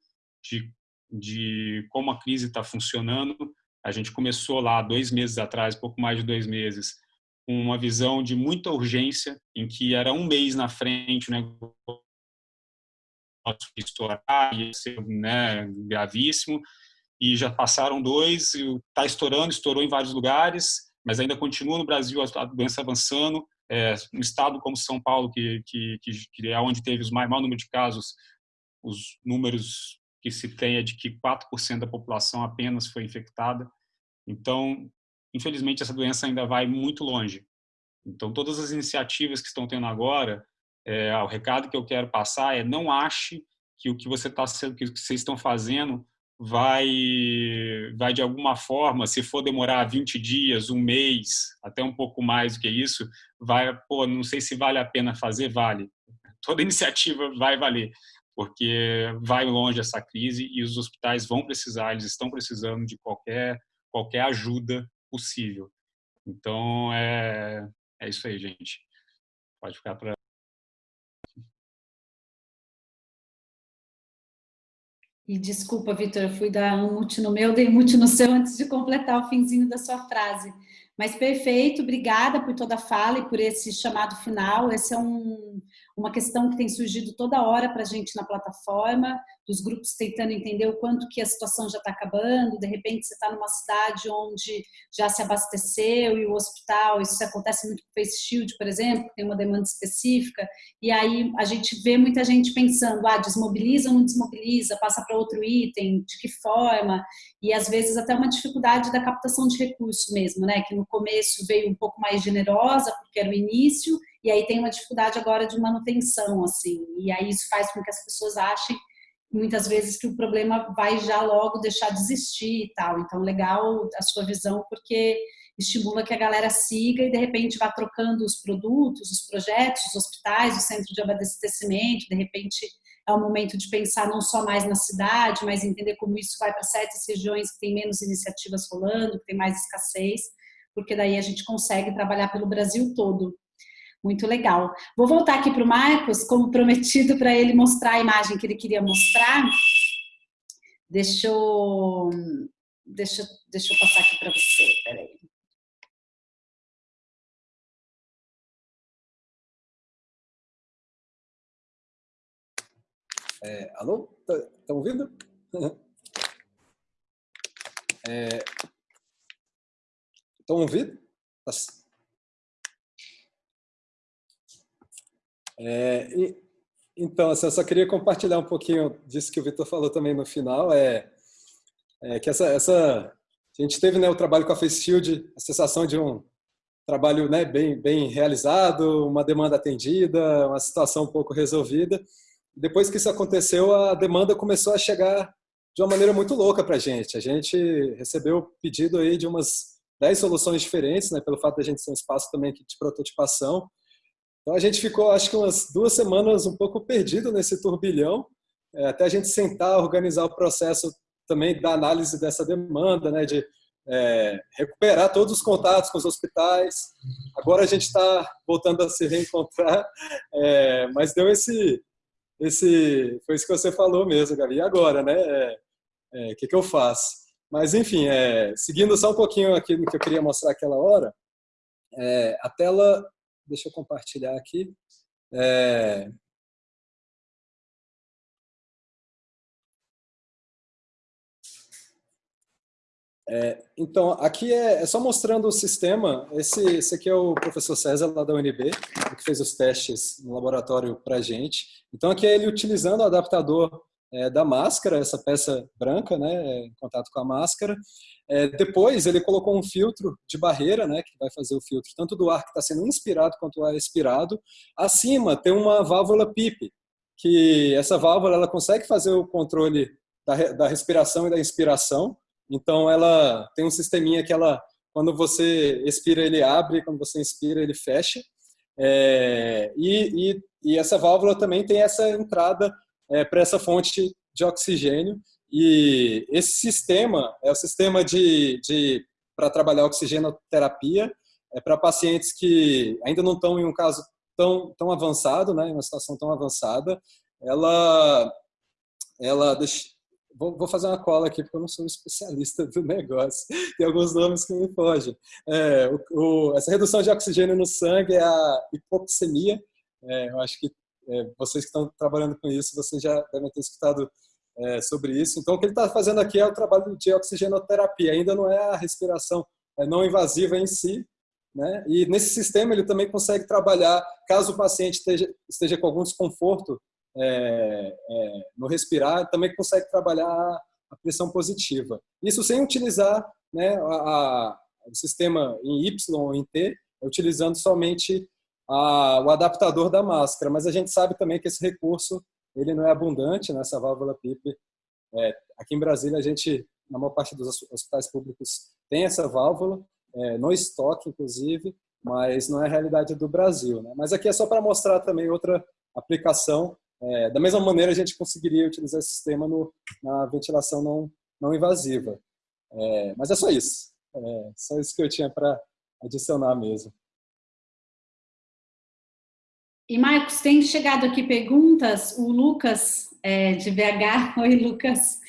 de, de como a crise está funcionando, a gente começou lá dois meses atrás, pouco mais de dois meses, uma visão de muita urgência, em que era um mês na frente o negócio estourar, ia ser né, gravíssimo, e já passaram dois, está estourando, estourou em vários lugares, mas ainda continua no Brasil a doença avançando. É, um estado como São Paulo, que, que, que é onde teve o maior número de casos, os números que se tem é de que 4% da população apenas foi infectada. Então, infelizmente, essa doença ainda vai muito longe. Então, todas as iniciativas que estão tendo agora, é, o recado que eu quero passar é não ache que o que você está que vocês estão fazendo vai vai de alguma forma, se for demorar 20 dias, um mês, até um pouco mais do que isso, vai, pô, não sei se vale a pena fazer, vale. *laughs* Toda iniciativa vai valer, porque vai longe essa crise e os hospitais vão precisar, eles estão precisando de qualquer qualquer ajuda possível. Então, é, é isso aí, gente. Pode ficar para. E desculpa, Vitor, eu fui dar um mute no meu, dei mute no seu antes de completar o finzinho da sua frase. Mas perfeito, obrigada por toda a fala e por esse chamado final. Esse é um, uma questão que tem surgido toda hora para a gente na plataforma, dos grupos tentando entender o quanto que a situação já está acabando, de repente você está numa cidade onde já se abasteceu e o hospital, isso acontece muito com o Face Shield, por exemplo, tem uma demanda específica, e aí a gente vê muita gente pensando, ah, desmobiliza ou não desmobiliza, passa para outro item, de que forma, e às vezes até uma dificuldade da captação de recursos mesmo, né, que no começo veio um pouco mais generosa, porque era o início, e aí tem uma dificuldade agora de manutenção, assim, e aí isso faz com que as pessoas achem muitas vezes que o problema vai já logo deixar de existir e tal. Então, legal a sua visão, porque estimula que a galera siga e, de repente, vá trocando os produtos, os projetos, os hospitais, o centro de abastecimento, de repente é o momento de pensar não só mais na cidade, mas entender como isso vai para certas regiões que tem menos iniciativas rolando, que tem mais escassez, porque daí a gente consegue trabalhar pelo Brasil todo. Muito legal. Vou voltar aqui para o Marcos, como prometido, para ele mostrar a imagem que ele queria mostrar. Deixa eu, deixa, deixa eu passar aqui para você, peraí. É, alô? Estão tá, ouvindo? Estão *laughs* é, ouvindo? Tá É, e, então, assim, eu só queria compartilhar um pouquinho disso que o Vitor falou também no final, é, é que essa, essa, a gente teve né, o trabalho com a Face Shield, a sensação de um trabalho né, bem, bem realizado, uma demanda atendida, uma situação um pouco resolvida. Depois que isso aconteceu, a demanda começou a chegar de uma maneira muito louca para a gente. A gente recebeu pedido aí de umas 10 soluções diferentes, né, pelo fato de a gente ser um espaço também de prototipação, então a gente ficou, acho que umas duas semanas um pouco perdido nesse turbilhão, é, até a gente sentar, organizar o processo também da análise dessa demanda, né, de é, recuperar todos os contatos com os hospitais. Agora a gente está voltando a se reencontrar, é, mas deu esse, esse, foi isso que você falou mesmo, Gabi. E agora, né? O é, é, que, que eu faço? Mas enfim, é, seguindo só um pouquinho aqui no que eu queria mostrar aquela hora, a tela Deixa eu compartilhar aqui. É... É, então, aqui é, é, só mostrando o sistema. Esse, esse aqui é o professor César, lá da UNB, que fez os testes no laboratório para a gente. Então, aqui é ele utilizando o adaptador é, da máscara, essa peça branca, né, em contato com a máscara. É, depois, ele colocou um filtro de barreira, né, que vai fazer o filtro tanto do ar que está sendo inspirado quanto o ar expirado. Acima tem uma válvula PIP, que essa válvula ela consegue fazer o controle da, da respiração e da inspiração. Então, ela tem um sisteminha que ela, quando você expira, ele abre, quando você inspira, ele fecha. É, e, e, e, essa válvula também tem essa entrada é, para essa fonte de oxigênio. E esse sistema é o sistema de, de para trabalhar oxigenoterapia é para pacientes que ainda não estão em um caso tão, tão avançado, né, em uma situação tão avançada. Ela, ela deixa, Vou, vou, fazer uma cola aqui, porque eu não sou um especialista do negócio. *laughs* Tem alguns nomes que me fogem. É, o, o, essa redução de oxigênio no sangue é a hipoxemia. É, eu acho que é, vocês que estão trabalhando com isso, vocês já devem ter escutado é, sobre isso. Então, o que ele está fazendo aqui é o trabalho de oxigenoterapia. Ainda não é a respiração é não invasiva em si, né? E nesse sistema ele também consegue trabalhar, caso o paciente esteja, esteja com algum desconforto é, é, no respirar, também consegue trabalhar a pressão positiva. Isso sem utilizar né, a, a, o sistema em Y ou em T, utilizando somente a, o adaptador da máscara. Mas a gente sabe também que esse recurso ele não é abundante nessa válvula PIP. É, aqui em Brasília, a gente, na maior parte dos hospitais públicos, tem essa válvula, é, no estoque, inclusive, mas não é a realidade do Brasil. Né? Mas aqui é só para mostrar também outra aplicação é, da mesma maneira, a gente conseguiria utilizar esse sistema no, na ventilação não, não invasiva. É, mas é só isso. É só isso que eu tinha para adicionar mesmo. E, Marcos, tem chegado aqui perguntas. O Lucas, é, de BH, *laughs* oi, Lucas,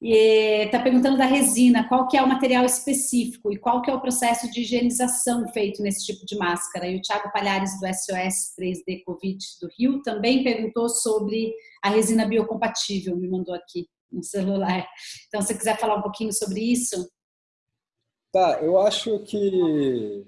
está perguntando da resina, qual que é o material específico e qual que é o processo de higienização feito nesse tipo de máscara. E o Thiago Palhares, do SOS 3D Covid do Rio, também perguntou sobre a resina biocompatível, me mandou aqui no celular. Então, se você quiser falar um pouquinho sobre isso. Tá, eu acho que,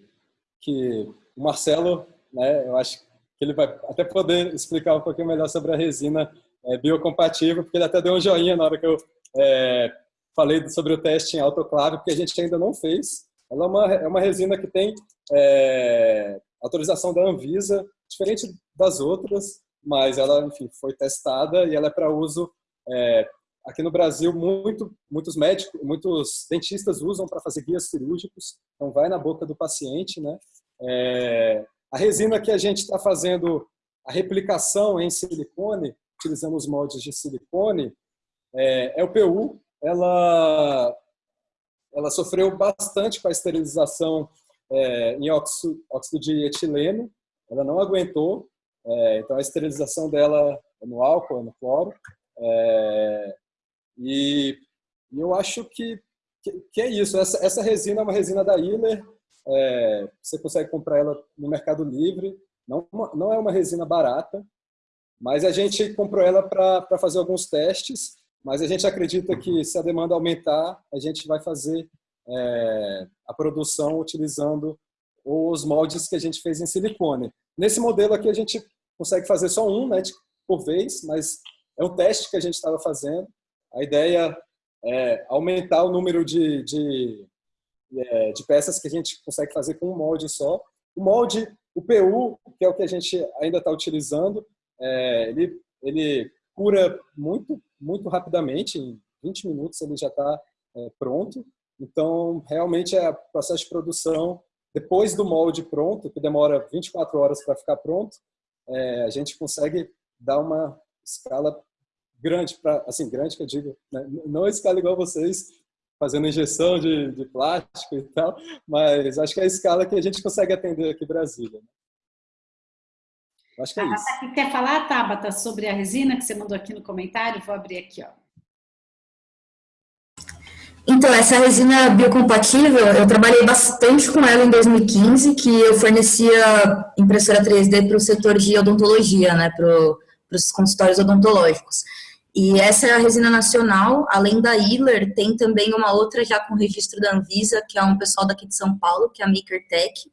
que o Marcelo, né, eu acho que ele vai até poder explicar um pouquinho melhor sobre a resina é, biocompatível, porque ele até deu um joinha na hora que eu é, falei sobre o teste em autoclave, porque a gente ainda não fez. Ela é uma, é uma resina que tem é, autorização da Anvisa, diferente das outras, mas ela, enfim, foi testada e ela é para uso é, aqui no Brasil. Muito, muitos médicos, muitos dentistas usam para fazer guias cirúrgicos. Então, vai na boca do paciente, né? É, a resina que a gente está fazendo a replicação em silicone, utilizando os moldes de silicone, é, é o PU, ela, ela sofreu bastante com a esterilização é, em óxido, óxido, de etileno, ela não aguentou, é, então a esterilização dela é no álcool, é no cloro, é, e, eu acho que, que, que, é isso, essa, essa resina é uma resina da Iller, é, você consegue comprar ela no Mercado Livre, não, não é uma resina barata, mas a gente comprou ela para fazer alguns testes mas a gente acredita que se a demanda aumentar, a gente vai fazer é, a produção utilizando os moldes que a gente fez em silicone. Nesse modelo aqui a gente consegue fazer só um né, por vez, mas é um teste que a gente estava fazendo. A ideia é aumentar o número de, de, é, de peças que a gente consegue fazer com um molde só. O molde, o PU, que é o que a gente ainda está utilizando, é, ele, ele cura muito muito rapidamente, em 20 minutos ele já está é, pronto. Então, realmente é processo de produção, depois do molde pronto, que demora 24 horas para ficar pronto, é, a gente consegue dar uma escala grande, pra, assim, grande que eu digo, né? não escala igual vocês, fazendo injeção de, de, plástico e tal, mas acho que é a escala que a gente consegue atender aqui em Brasília. Né? Acho que é isso. Tabata, quer falar, Tabata, sobre a resina que você mandou aqui no comentário? Vou abrir aqui, ó. Então, essa resina biocompatível, eu trabalhei bastante com ela em 2015, que eu fornecia impressora 3D para o setor de odontologia, né, para os consultórios odontológicos. E essa é a resina nacional, além da Iller, tem também uma outra já com registro da Anvisa, que é um pessoal daqui de São Paulo, que é a MakerTech,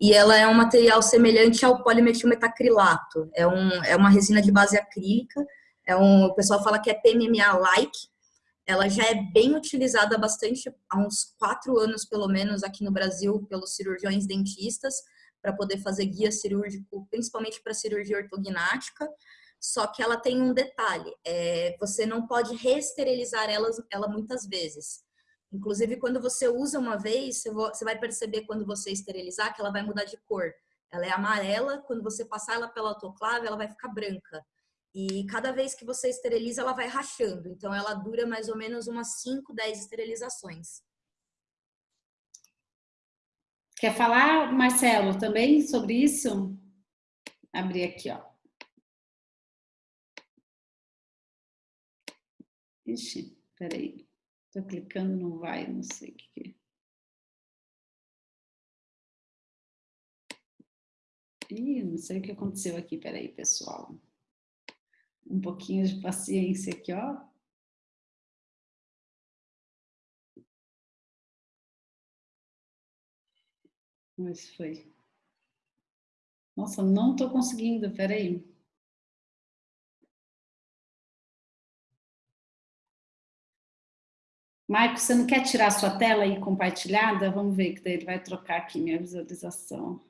e ela é um material semelhante ao polimetilmetacrilato, é, um, é uma resina de base acrílica, é um, o pessoal fala que é PMMA-like, ela já é bem utilizada bastante, há uns quatro anos pelo menos aqui no Brasil, pelos cirurgiões dentistas, para poder fazer guia cirúrgico, principalmente para cirurgia ortognática, só que ela tem um detalhe, é, você não pode reesterilizar ela, ela muitas vezes. Inclusive, quando você usa uma vez, você vai perceber quando você esterilizar que ela vai mudar de cor. Ela é amarela, quando você passar ela pela autoclave, ela vai ficar branca. E cada vez que você esteriliza, ela vai rachando. Então, ela dura mais ou menos umas 5, 10 esterilizações. Quer falar, Marcelo, também sobre isso? Abrir aqui, ó. Ixi, peraí. Tô clicando, não vai, não sei o que. Ih, não sei o que aconteceu aqui, peraí, pessoal um pouquinho de paciência aqui, ó. Mas foi. Nossa, não estou conseguindo, peraí. Marcos, você não quer tirar sua tela aí compartilhada? Vamos ver que daí ele vai trocar aqui minha visualização.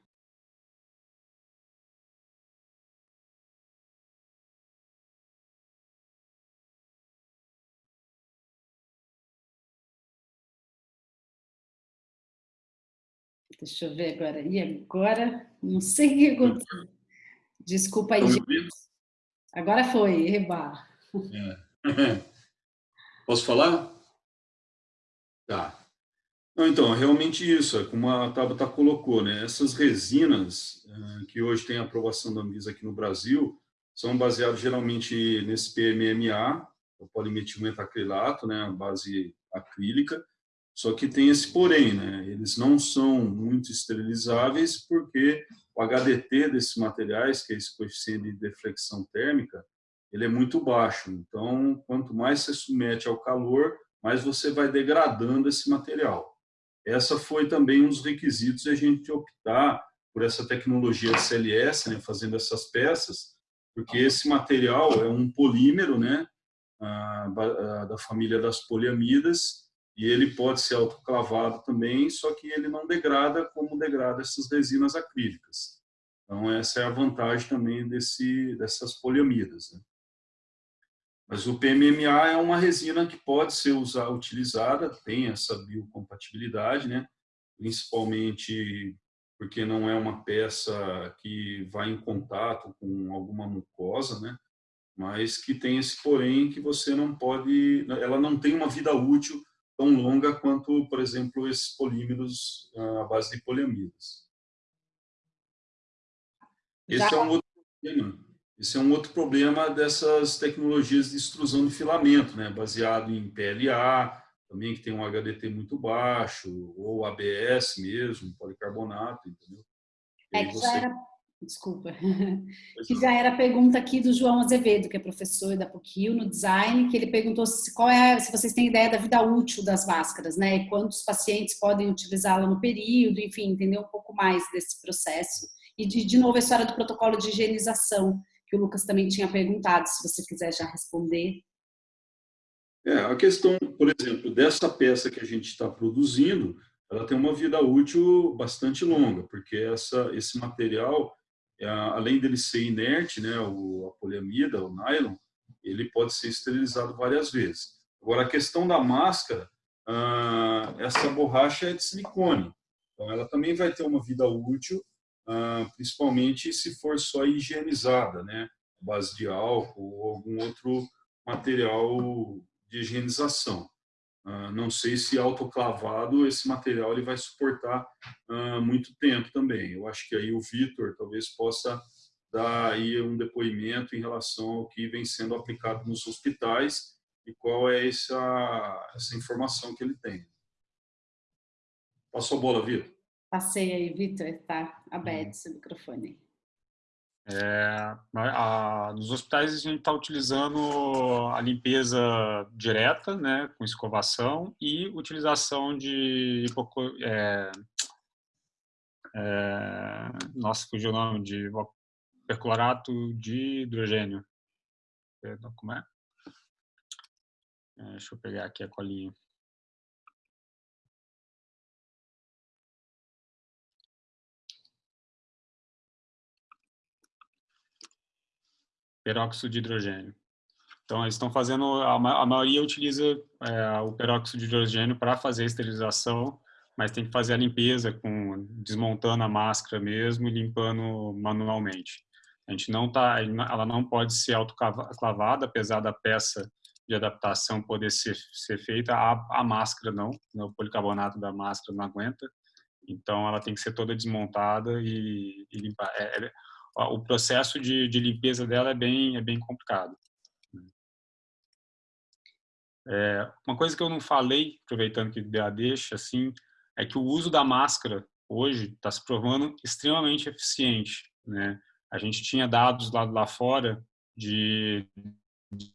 Deixa eu ver agora. E agora? Não sei o que aconteceu. Desculpa aí. Agora foi, Reba. É. *laughs* Posso falar? Tá. Não, então, realmente isso, é como a Tabata colocou, né? Essas resinas uh, que hoje tem aprovação da Anvisa aqui no Brasil, são baseadas geralmente nesse PMMA, o polimetilmetacrilato, né, a base acrílica, só que tem esse porém, né? eles não são muito esterilizáveis porque o HDT desses materiais, que é esse coeficiente de deflexão térmica, ele é muito baixo. Então, quanto mais você submete ao calor, mais você vai degradando esse material. Essa foi também um dos requisitos de a gente optar por essa tecnologia CLS, né, fazendo essas peças, porque esse material é um polímero, né, da família das poliamidas, e ele pode ser autoclavado também, só que ele não degrada como degrada essas resinas acrílicas. Então, essa é a vantagem também desse, dessas poliamidas. Né? Mas o PMMA é uma resina que pode ser usar, utilizada, tem essa biocompatibilidade, né? principalmente porque não é uma peça que vai em contato com alguma mucosa, né? mas que tem esse porém que você não pode, ela não tem uma vida útil tão longa quanto, por exemplo, esses polímeros ah, à base de poliamidas. Esse é um outro problema. Esse é um outro problema dessas tecnologias de extrusão de filamento, né? baseado em PLA, também que tem um HDT muito baixo, ou ABS mesmo, policarbonato, entendeu? É que você... já era desculpa, que já era a pergunta aqui do João Azevedo, que é professor da PUC no design, que ele perguntou se, qual é, se vocês têm ideia da vida útil das máscaras, né? E quantos pacientes podem utilizá-la no período, enfim, entender um pouco mais desse processo. E, de, de novo, a história do protocolo de higienização, que o Lucas também tinha perguntado, se você quiser já responder. É, a questão, por exemplo, dessa peça que a gente está produzindo, ela tem uma vida útil bastante longa, porque essa, esse material é, além dele ser inerte, né, o, a poliamida, o nylon, ele pode ser esterilizado várias vezes. Agora, a questão da máscara, ah, essa borracha é de silicone, então ela também vai ter uma vida útil, ah, principalmente se for só higienizada, né, base de álcool ou algum outro material de higienização. Uh, não sei se autoclavado esse material ele vai suportar uh, muito tempo também. Eu acho que aí o Vitor talvez possa dar aí um depoimento em relação ao que vem sendo aplicado nos hospitais e qual é essa, essa informação que ele tem. Passou a bola, Vitor. Passei aí, Vitor, está aberto uhum. seu microfone. É, a, nos hospitais a gente está utilizando a limpeza direta, né, com escovação e utilização de é, é, nossa, fugiu o nome de perclorato de hidrogênio. Como é? é? Deixa eu pegar aqui a colinha. Peróxido de hidrogênio. Então, eles estão fazendo, a, maioria utiliza é, o peróxido de hidrogênio para fazer a esterilização, mas tem que fazer a limpeza, com desmontando a máscara mesmo e limpando manualmente. A gente não tá, ela não pode ser autoclavada, apesar da peça de adaptação poder ser, ser feita, a, a máscara não, o policarbonato da máscara não aguenta, então ela tem que ser toda desmontada e, e limpar. É, é, o processo de, de, limpeza dela é bem, é bem complicado. É, uma coisa que eu não falei, aproveitando que a deixa, assim, é que o uso da máscara hoje está se provando extremamente eficiente. Né? A gente tinha dados lá, lá fora de, de,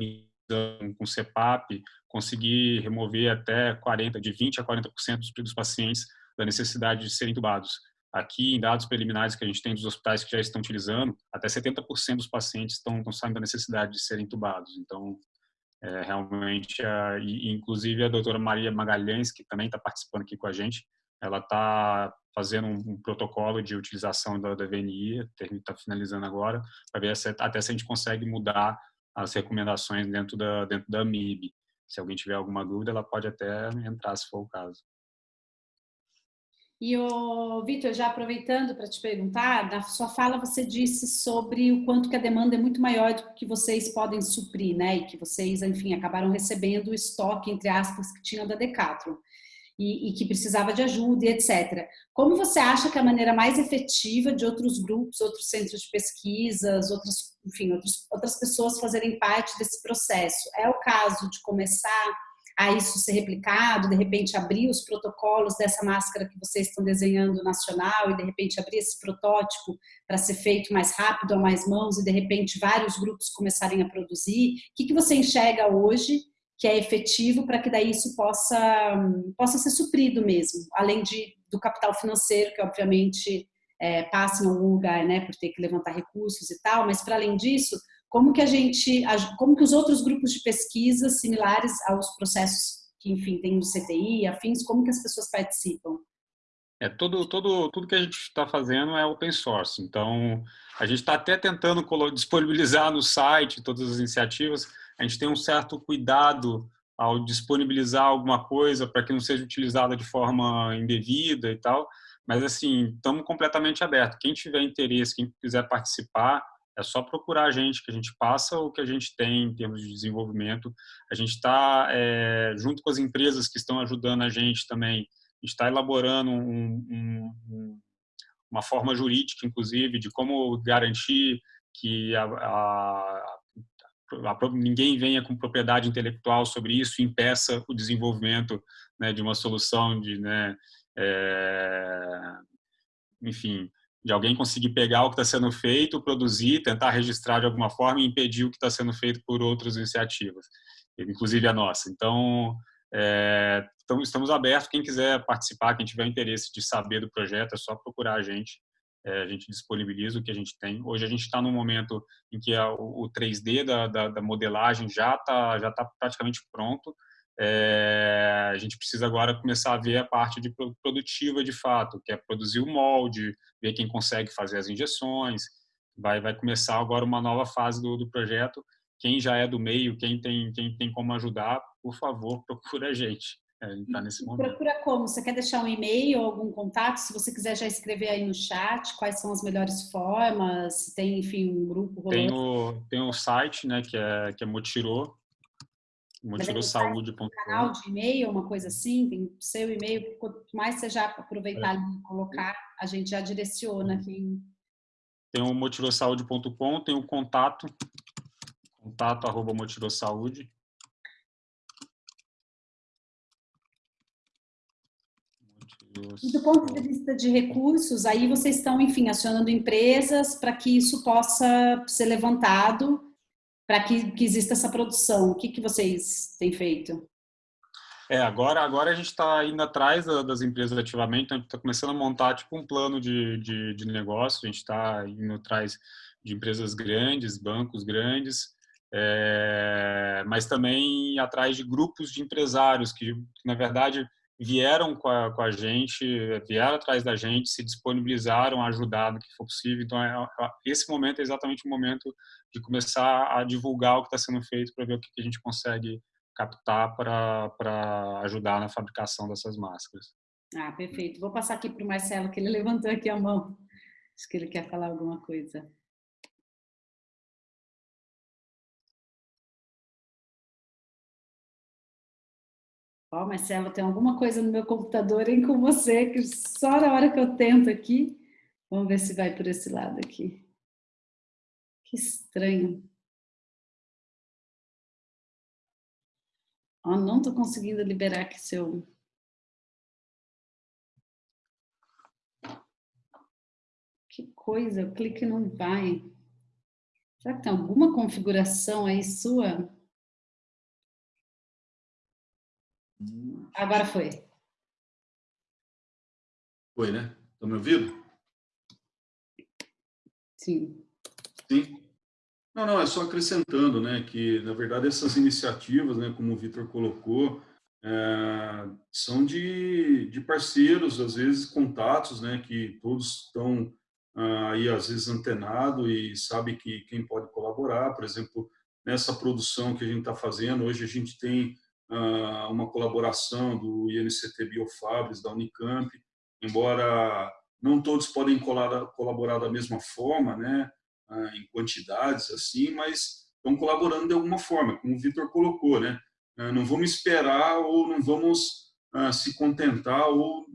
de com CEPAP, conseguir remover até 40, de 20 a 40% dos pacientes da necessidade de serem intubados. Aqui, em dados preliminares que a gente tem dos hospitais que já estão utilizando, até 70% dos pacientes estão, estão saindo da necessidade de serem intubados. Então, é, realmente, a, e, inclusive a doutora Maria Magalhães, que também está participando aqui com a gente, ela está fazendo um, um, protocolo de utilização da, da VNI, está finalizando agora, para ver se, até se a gente consegue mudar as recomendações dentro da, dentro da MIB. Se alguém tiver alguma dúvida, ela pode até entrar, se for o caso. E, o Vitor, já aproveitando para te perguntar, na sua fala você disse sobre o quanto que a demanda é muito maior do que vocês podem suprir, né? E que vocês, enfim, acabaram recebendo o estoque, entre aspas, que tinham da Decathlon. E, e, que precisava de ajuda e etc. Como você acha que é a maneira mais efetiva de outros grupos, outros centros de pesquisas, outras, enfim, outros, outras pessoas fazerem parte desse processo? É o caso de começar a isso ser replicado, de repente abrir os protocolos dessa máscara que vocês estão desenhando nacional e de repente abrir esse protótipo para ser feito mais rápido a mais mãos e de repente vários grupos começarem a produzir? O que, que você enxerga hoje que é efetivo para que daí isso possa, possa ser suprido mesmo, além de, do capital financeiro, que obviamente é, passa em algum lugar, né, por ter que levantar recursos e tal, mas para além disso, como que a gente, como que os outros grupos de pesquisa similares aos processos que, enfim, tem no CTI, afins, como que as pessoas participam? É, todo, todo, tudo que a gente está fazendo é open source, então a gente está até tentando disponibilizar no site todas as iniciativas, a gente tem um certo cuidado ao disponibilizar alguma coisa para que não seja utilizada de forma indevida e tal, mas assim, estamos completamente abertos. Quem tiver interesse, quem quiser participar, é só procurar a gente, que a gente passa o que a gente tem em termos de desenvolvimento. A gente está, é, junto com as empresas que estão ajudando a gente também, está elaborando um, um, uma forma jurídica, inclusive, de como garantir que a, a, a, ninguém venha com propriedade intelectual sobre isso e impeça o desenvolvimento né, de uma solução de, né, é, enfim, de alguém conseguir pegar o que está sendo feito, produzir, tentar registrar de alguma forma e impedir o que está sendo feito por outras iniciativas, inclusive a nossa. Então, é, então, estamos abertos, quem quiser participar, quem tiver interesse de saber do projeto, é só procurar a gente, é, a gente disponibiliza o que a gente tem. Hoje a gente está num momento em que a, o 3D da, da, da modelagem já está já tá praticamente pronto, é, a gente precisa agora começar a ver a parte de produtiva de fato, que é produzir o molde, ver quem consegue fazer as injeções. Vai, vai começar agora uma nova fase do, do projeto. Quem já é do meio, quem tem, quem tem como ajudar, por favor, *laughs* procura a gente. É, tá nesse momento. Procura como? Você quer deixar um e-mail ou algum contato? Se você quiser já escrever aí no chat, quais são as melhores formas? Se tem, enfim, um grupo Tem o, tem o site, né, que é, que é Motirô, motirosaude.com. canal de e-mail, uma coisa assim, tem seu e-mail, quanto mais você já aproveitar é. e colocar, a gente já direciona quem... Tem o motirosaude.com, tem o contato, contato arroba motirosaude. E do ponto de vista de recursos, aí vocês estão, enfim, acionando empresas para que isso possa ser levantado, para que, que exista essa produção. O que, que vocês têm feito? É, agora, agora a gente está indo atrás das empresas ativamente, então a gente está começando a montar tipo um plano de, de, de negócio, a gente está indo atrás de empresas grandes, bancos grandes, é, mas também atrás de grupos de empresários que, na verdade, vieram com a, com a, gente, vieram atrás da gente, se disponibilizaram a ajudar no que for possível. Então, é, é esse momento é exatamente o momento de começar a divulgar o que está sendo feito para ver o que, a gente consegue captar para ajudar na fabricação dessas máscaras. Ah, perfeito. Vou passar aqui para o Marcelo, que ele *laughs* levantou aqui a mão. Acho que ele quer falar alguma coisa. Ó, oh, Marcelo, tem alguma coisa no meu computador hein, com você, que só na hora que eu tento aqui. Vamos ver se vai por esse lado aqui. Que estranho. Oh, não estou conseguindo liberar aqui seu... Que coisa, o clique não vai. Será que tem alguma configuração aí sua? Agora foi. Foi, né? Estão me ouvindo? Sim. Sim. Não, não, é só acrescentando, né, que, na verdade, essas iniciativas, né, como o Vitor colocou, é, são de, de parceiros, às vezes, contatos, né, que todos estão ah, aí, às vezes, antenados e sabe que quem pode colaborar, por exemplo, nessa produção que a gente está fazendo, hoje a gente tem uma colaboração do INCT Biofabres, da Unicamp, embora não todos podem colaborar da mesma forma, né, ah, em quantidades assim, mas estão colaborando de alguma forma, como o Vitor colocou, né? Ah, não vamos esperar ou não vamos ah, se contentar ou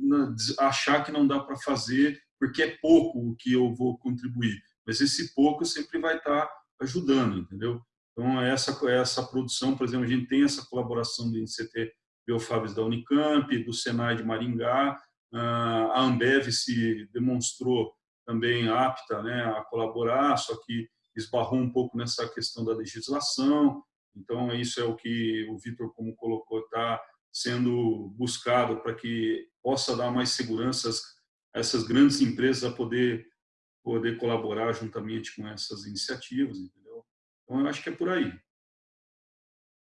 achar que não dá para fazer porque é pouco o que eu vou contribuir, mas esse pouco sempre vai estar ajudando, entendeu? Então, essa, essa produção, por exemplo, a gente tem essa colaboração do INCT Biofabres da Unicamp, do Senai de Maringá, a Ambev se demonstrou também apta né, a colaborar, só que esbarrou um pouco nessa questão da legislação. Então, isso é o que o Vitor, como colocou, está sendo buscado para que possa dar mais segurança a essas grandes empresas a poder, poder colaborar juntamente com essas iniciativas, entendeu? Então, eu acho que é por aí.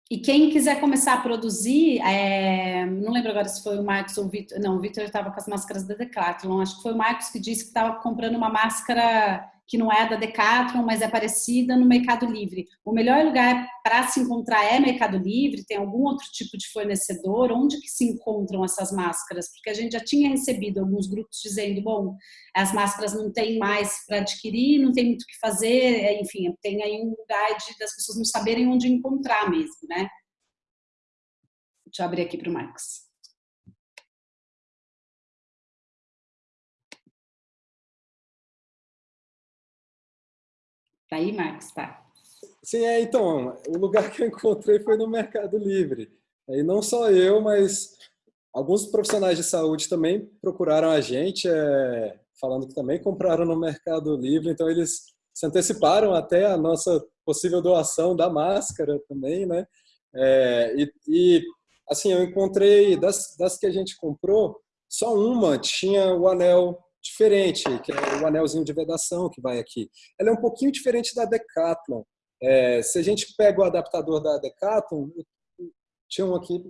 E quem quiser começar a produzir, é, não lembro agora se foi o Marcos ou o Vitor, não, o Vitor estava com as máscaras da Decathlon, acho que foi o Marcos que disse que estava comprando uma máscara que não é da Decathlon, mas é parecida no Mercado Livre. O melhor lugar para se encontrar é Mercado Livre? Tem algum outro tipo de fornecedor? Onde que se encontram essas máscaras? Porque a gente já tinha recebido alguns grupos dizendo, bom, as máscaras não tem mais para adquirir, não tem muito o que fazer, é, enfim, tem aí um lugar de, das pessoas não saberem onde encontrar mesmo, né? Deixa eu abrir aqui para o Marcos. Tá aí, Marcos? Tá. Sim, é, então, o lugar que eu encontrei foi no Mercado Livre. E não só eu, mas alguns profissionais de saúde também procuraram a gente, é, falando que também compraram no Mercado Livre, então eles se anteciparam até a nossa possível doação da máscara também, né? É, e, e, assim, eu encontrei, das, das que a gente comprou, só uma tinha o anel diferente, que é o anelzinho de vedação que vai aqui. Ela é um pouquinho diferente da Decathlon. É, se a gente pega o adaptador da Decathlon, tinha um aqui,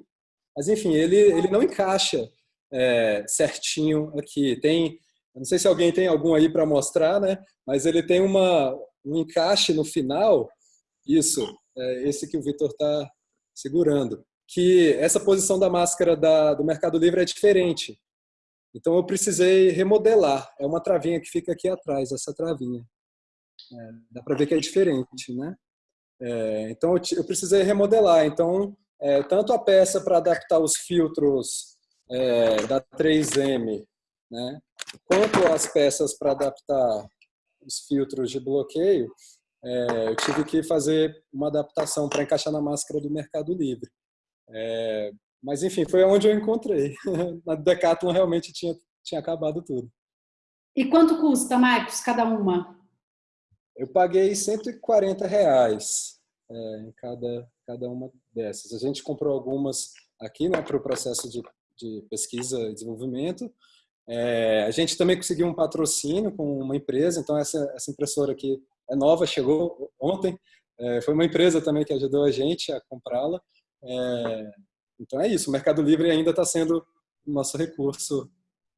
mas enfim, ele, ele não encaixa é, certinho aqui. Tem, não sei se alguém tem algum aí para mostrar, né? Mas ele tem uma, um encaixe no final, isso, é esse que o Vitor está segurando, que essa posição da máscara da, do Mercado Livre é diferente. Então eu precisei remodelar. É uma travinha que fica aqui atrás, essa travinha. É, dá para ver que é diferente, né? É, então eu, eu, precisei remodelar. Então é, tanto a peça para adaptar os filtros é, da 3M, né? Quanto as peças para adaptar os filtros de bloqueio, é, eu tive que fazer uma adaptação para encaixar na máscara do Mercado Livre. Mas enfim, foi onde eu encontrei. *laughs* Na Decathlon realmente tinha, tinha acabado tudo. E quanto custa, Marcos, cada uma? Eu paguei 140 reais é, em cada, cada uma dessas. A gente comprou algumas aqui né, para o processo de, de pesquisa e desenvolvimento. É, a gente também conseguiu um patrocínio com uma empresa, então essa, essa impressora aqui é nova, chegou ontem. É, foi uma empresa também que ajudou a gente a comprá-la. É, então é isso, o Mercado Livre ainda está sendo o nosso recurso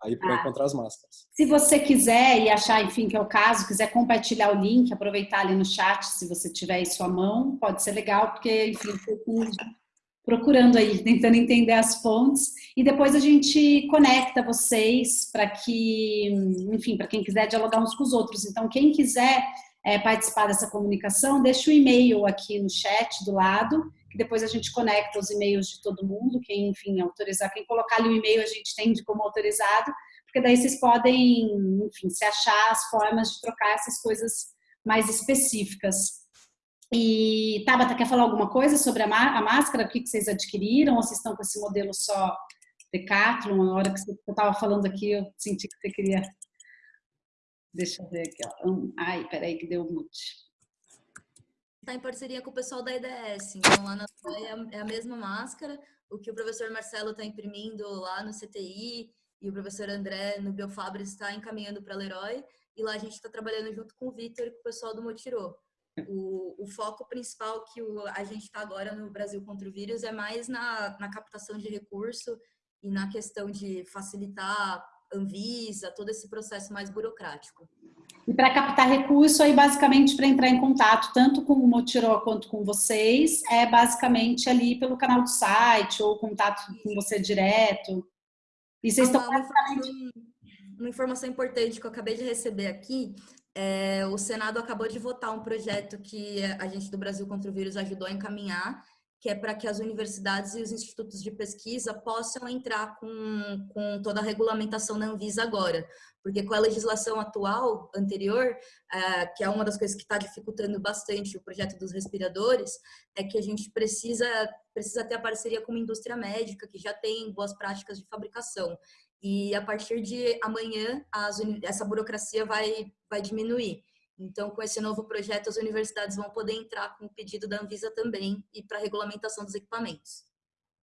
aí para ah. encontrar as máscaras. Se você quiser e achar, enfim, que é o caso, quiser compartilhar o link, aproveitar ali no chat, se você tiver em sua mão, pode ser legal, porque, enfim, procurando aí, *laughs* tentando entender as fontes, e depois a gente conecta vocês para que, enfim, para quem quiser dialogar uns com os outros. Então, quem quiser é, participar dessa comunicação, deixa o e-mail aqui no chat do lado, depois a gente conecta os e-mails de todo mundo, quem, enfim, autorizar, quem colocar ali o e-mail a gente tem de como autorizado, porque daí vocês podem, enfim, se achar as formas de trocar essas coisas mais específicas. E, Tabata, quer falar alguma coisa sobre a, a máscara? O que, que vocês adquiriram? Ou vocês estão com esse modelo só Decathlon? Na hora que você estava falando aqui, eu senti que você queria... Deixa eu ver aqui, ó. Ai, peraí que deu mute está em parceria com o pessoal da IDS. Então, lá na é a mesma máscara, o que o professor Marcelo está imprimindo lá no CTI e o professor André no Biofabris está encaminhando para Leroy. E lá a gente está trabalhando junto com o Vitor e com o pessoal do Motirô. O, o, foco principal que o, a gente está agora no Brasil contra o vírus é mais na, na captação de recurso e na questão de facilitar Anvisa, todo esse processo mais burocrático. E para captar recurso, aí basicamente para entrar em contato tanto com o Motiró quanto com vocês, é basicamente ali pelo canal do site ou contato com você direto. E vocês estão uma, basicamente... uma informação importante que eu acabei de receber aqui, é, o Senado acabou de votar um projeto que a gente do Brasil contra o Vírus ajudou a encaminhar, que é para que as universidades e os institutos de pesquisa possam entrar com, com toda a regulamentação da Anvisa agora. Porque com a legislação atual, anterior, é, que é uma das coisas que está dificultando bastante o projeto dos respiradores, é que a gente precisa, precisa ter a parceria com uma indústria médica que já tem boas práticas de fabricação. E a partir de amanhã, as, essa burocracia vai, vai diminuir. Então, com esse novo projeto, as universidades vão poder entrar com o pedido da Anvisa também e para a regulamentação dos equipamentos.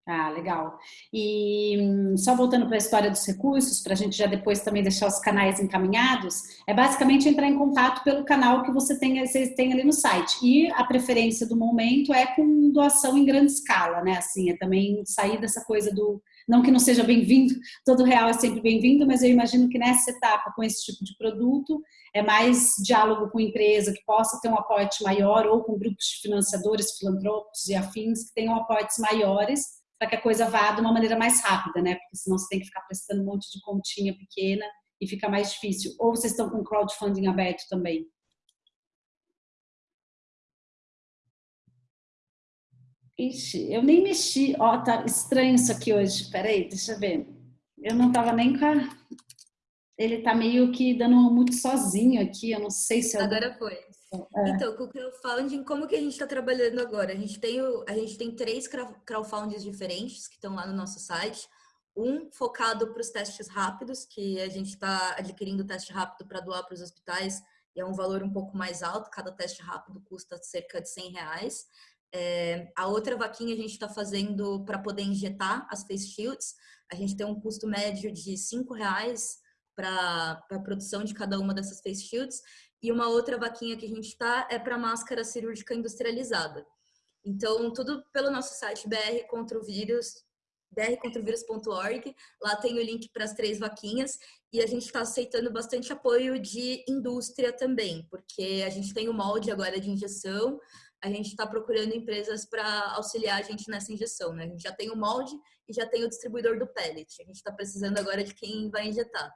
Ah, legal. E só voltando para a história dos recursos, para a gente já depois também deixar os canais encaminhados, é basicamente entrar em contato pelo canal que você tem, você tem ali no site. E a preferência do momento é com doação em grande escala, né? Assim, é também sair dessa coisa do não que não seja bem-vindo, todo real é sempre bem-vindo, mas eu imagino que nessa etapa, com esse tipo de produto, é mais diálogo com empresa que possa ter um aporte maior ou com grupos de financiadores, filantropos e afins que tenham aportes maiores para que a coisa vá de uma maneira mais rápida, né? Porque senão você tem que ficar prestando um monte de continha pequena e fica mais difícil. Ou vocês estão com crowdfunding aberto também? Ixi, eu nem mexi. Ó, oh, tá estranho isso aqui hoje. Peraí, deixa eu ver. Eu não tava nem com a... Ele tá meio que dando um muito sozinho aqui. Eu não sei se... Eu... Agora foi. É. Então, com o crowdfunding, como que a gente está trabalhando agora? A gente, tem o, a gente tem três crowdfundings diferentes que estão lá no nosso site. Um focado para os testes rápidos, que a gente está adquirindo teste rápido para doar para os hospitais e é um valor um pouco mais alto, cada teste rápido custa cerca de 100 reais. É, a outra vaquinha a gente está fazendo para poder injetar as face shields. A gente tem um custo médio de cinco reais para a produção de cada uma dessas face shields. E uma outra vaquinha que a gente está é para máscara cirúrgica industrializada. Então, tudo pelo nosso site BR contra o vírus, brcontravírus.org. Lá tem o link para as três vaquinhas e a gente está aceitando bastante apoio de indústria também, porque a gente tem o molde agora de injeção, a gente está procurando empresas para auxiliar a gente nessa injeção. Né? A gente já tem o molde e já tem o distribuidor do pellet. A gente está precisando agora de quem vai injetar.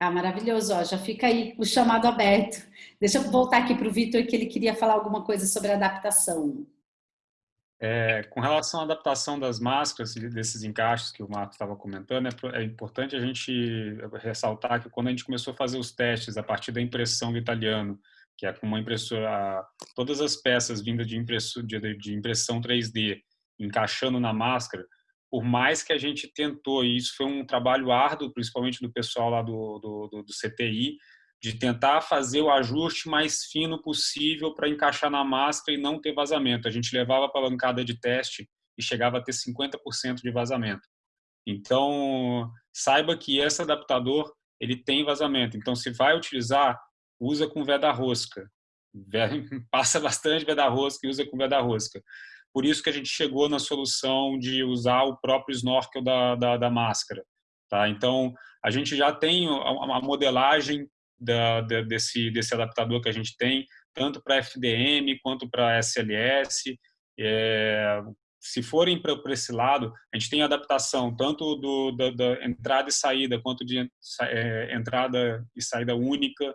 Ah, maravilhoso, ó, já fica aí o chamado aberto. Deixa eu voltar aqui para o Vitor, que ele queria falar alguma coisa sobre adaptação. É, com relação à adaptação das máscaras, desses encaixes que o Marcos estava comentando, é, é, importante a gente ressaltar que quando a gente começou a fazer os testes a partir da impressão do italiano, que é com uma impressora, todas as peças vindas de, de, de impressão 3D encaixando na máscara, por mais que a gente tentou, e isso foi um trabalho árduo, principalmente do pessoal lá do, do, do, do CTI, de tentar fazer o ajuste mais fino possível para encaixar na máscara e não ter vazamento. A gente levava a bancada de teste e chegava a ter 50% de vazamento. Então, saiba que esse adaptador ele tem vazamento. Então, se vai utilizar, usa com veda-rosca. *laughs* Passa bastante veda-rosca e usa com veda-rosca. Por isso que a gente chegou na solução de usar o próprio snorkel da, da, da máscara. Tá? Então, a gente já tem a modelagem da, da, desse, desse adaptador que a gente tem, tanto para FDM quanto para SLS. É, se forem para esse lado, a gente tem adaptação tanto do, da, da entrada e saída, quanto de é, entrada e saída única.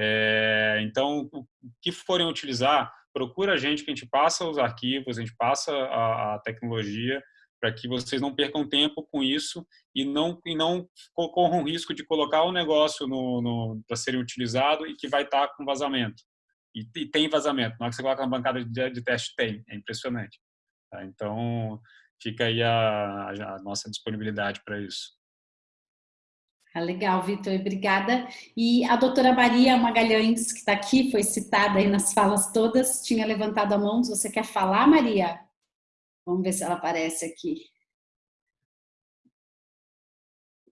É, então, o que forem utilizar, procura a gente que a gente passa os arquivos, a gente passa a, a tecnologia para que vocês não percam tempo com isso e não e não corram risco de colocar o negócio no, no para ser utilizado e que vai estar tá com vazamento. E, e, tem vazamento. Na hora que você coloca na bancada de, de teste, tem. É impressionante. Tá? Então, fica aí a, a nossa disponibilidade para isso. Ah, legal, Vitor, obrigada. E a doutora Maria Magalhães, que está aqui, foi citada aí nas falas todas, tinha levantado a mão. Você quer falar, Maria? Vamos ver se ela aparece aqui.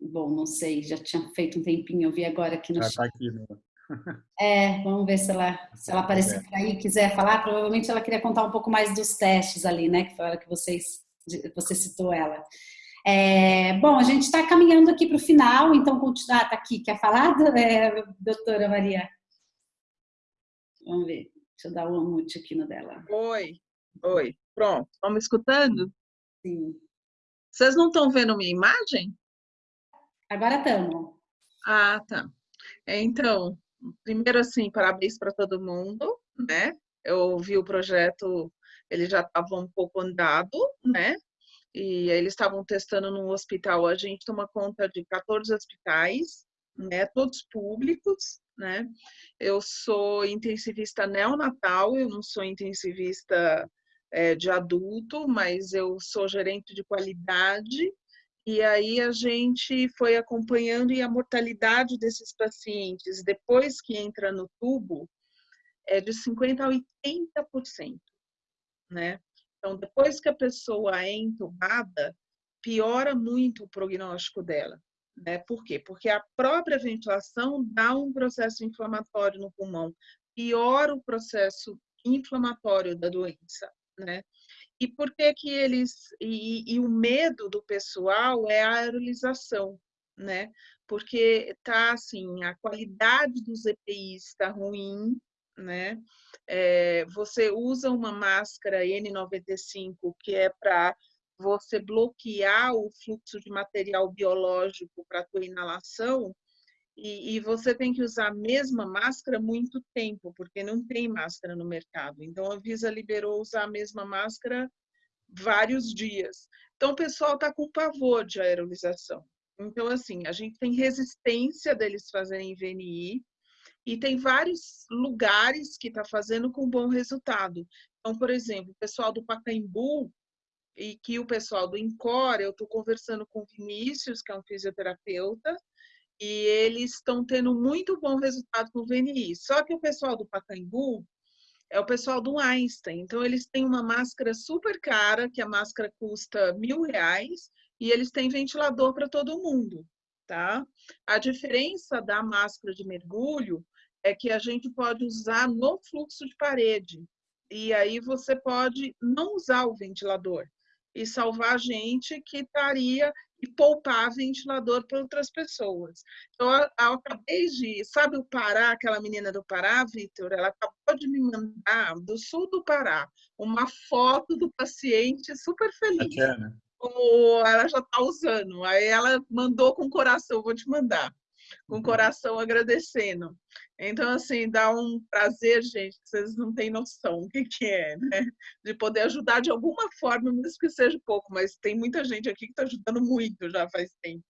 Bom, não sei, já tinha feito um tempinho, eu vi agora aqui no Já está aqui, né? *laughs* É, vamos ver se ela, se ela aparecer por aí quiser falar. Provavelmente ela queria contar um pouco mais dos testes ali, né? Que foi a hora que vocês, você citou ela. É, bom, a gente está caminhando aqui para o final, então continuar, está aqui. Quer falar, é, doutora Maria? Vamos ver. Deixa eu dar um mute aqui no dela. Oi, oi. Pronto, estão me escutando? Sim. Vocês não estão vendo minha imagem? Agora estamos. Ah, tá. Então, primeiro assim, parabéns para todo mundo, né? Eu vi o projeto, ele já estava um pouco andado, né? E eles estavam testando num hospital. A gente toma conta de 14 hospitais, né? Todos públicos, né? Eu sou intensivista neonatal, eu não sou intensivista é, de adulto, mas eu sou gerente de qualidade e aí a gente foi acompanhando e a mortalidade desses pacientes, depois que entra no tubo, é de 50% a 80%, né? Então, depois que a pessoa é entubada, piora muito o prognóstico dela. Né? Por quê? Porque a própria ventilação dá um processo inflamatório no pulmão, piora o processo inflamatório da doença, né? E por que que eles e, e, o medo do pessoal é a aerolização, né? Porque tá assim, a qualidade dos EPIs está ruim, né? É, você usa uma máscara N95 que é para você bloquear o fluxo de material biológico para a tua inalação, e, e, você tem que usar a mesma máscara muito tempo, porque não tem máscara no mercado. Então, a Visa liberou usar a mesma máscara vários dias. Então, o pessoal está com pavor de aerolização. Então, assim, a gente tem resistência deles fazerem VNI e tem vários lugares que está fazendo com bom resultado. Então, por exemplo, o pessoal do Pacaembu e que o pessoal do Incor, eu estou conversando com o Vinícius, que é um fisioterapeuta, e eles estão tendo muito bom resultado com o VNI. Só que o pessoal do Pacaembu é o pessoal do Einstein. Então, eles têm uma máscara super cara, que a máscara custa mil reais, e eles têm ventilador para todo mundo, tá? A diferença da máscara de mergulho é que a gente pode usar no fluxo de parede. E aí você pode não usar o ventilador e salvar a gente que estaria e poupar ventilador para outras pessoas. Então, eu, eu acabei de. Sabe o Pará, aquela menina do Pará, Vitor? Ela acabou de me mandar, do sul do Pará, uma foto do paciente super feliz. Bacana. Como ela já está usando. Aí ela mandou com coração, vou te mandar com o coração agradecendo. Então, assim, dá um prazer, gente, que vocês não têm noção o que, que é, né? De poder ajudar de alguma forma, mesmo que seja pouco, mas tem muita gente aqui que está ajudando muito já faz tempo.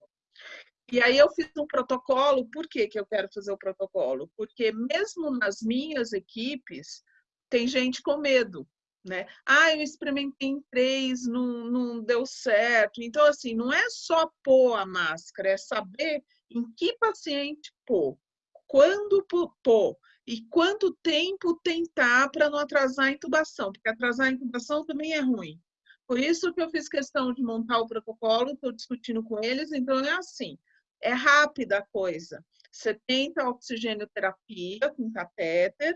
E aí eu fiz um protocolo, por que, que eu quero fazer o protocolo? Porque mesmo nas minhas equipes, tem gente com medo, né? Ah, eu experimentei em três, não, não deu certo. Então, assim, não é só pôr a máscara, é saber em que paciente pôr, quando pôr e quanto tempo tentar para não atrasar a intubação, porque atrasar a intubação também é ruim. Por isso que eu fiz questão de montar o protocolo, estou discutindo com eles, então é assim, é rápida a coisa. Você tenta oxigênio-terapia com catéter,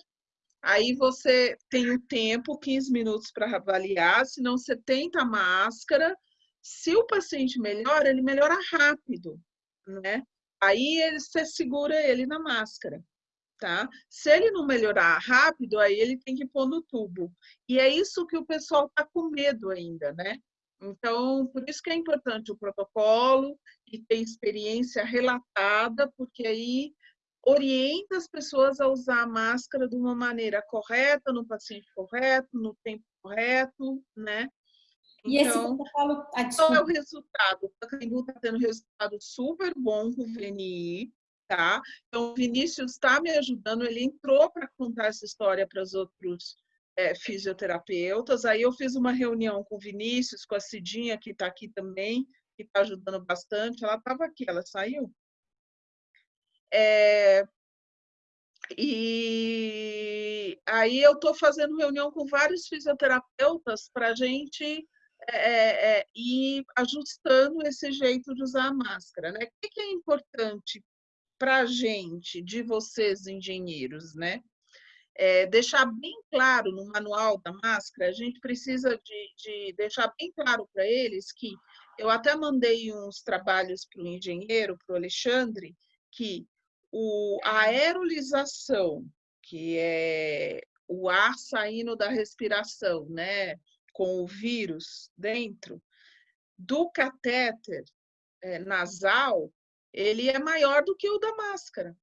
Aí você tem um tempo, 15 minutos para avaliar, senão você tenta a máscara. Se o paciente melhora, ele melhora rápido, né? Aí ele, você segura ele na máscara, tá? Se ele não melhorar rápido, aí ele tem que pôr no tubo. E é isso que o pessoal tá com medo ainda, né? Então, por isso que é importante o protocolo e ter experiência relatada, porque aí orienta as pessoas a usar a máscara de uma maneira correta, no paciente correto, no tempo correto, né? E esse então, protocolo... Ah, qual é o resultado? O Pacaembu está tendo resultado super bom com o VNI, tá? Então, o Vinícius está me ajudando, ele entrou para contar essa história para os outros é, fisioterapeutas. Aí eu fiz uma reunião com o Vinícius, com a Cidinha, que está aqui também, que está ajudando bastante. Ela estava aqui, ela saiu? É, e aí eu estou fazendo reunião com vários fisioterapeutas para a gente é, é, ir ajustando esse jeito de usar a máscara. Né? O que é importante para a gente, de vocês engenheiros, né? É, deixar bem claro no manual da máscara, a gente precisa de, de deixar bem claro para eles que eu até mandei uns trabalhos para o engenheiro, para o Alexandre, que o, a aerolização, que é o ar saindo da respiração, né, com o vírus dentro, do catéter é, nasal, ele é maior do que o da máscara,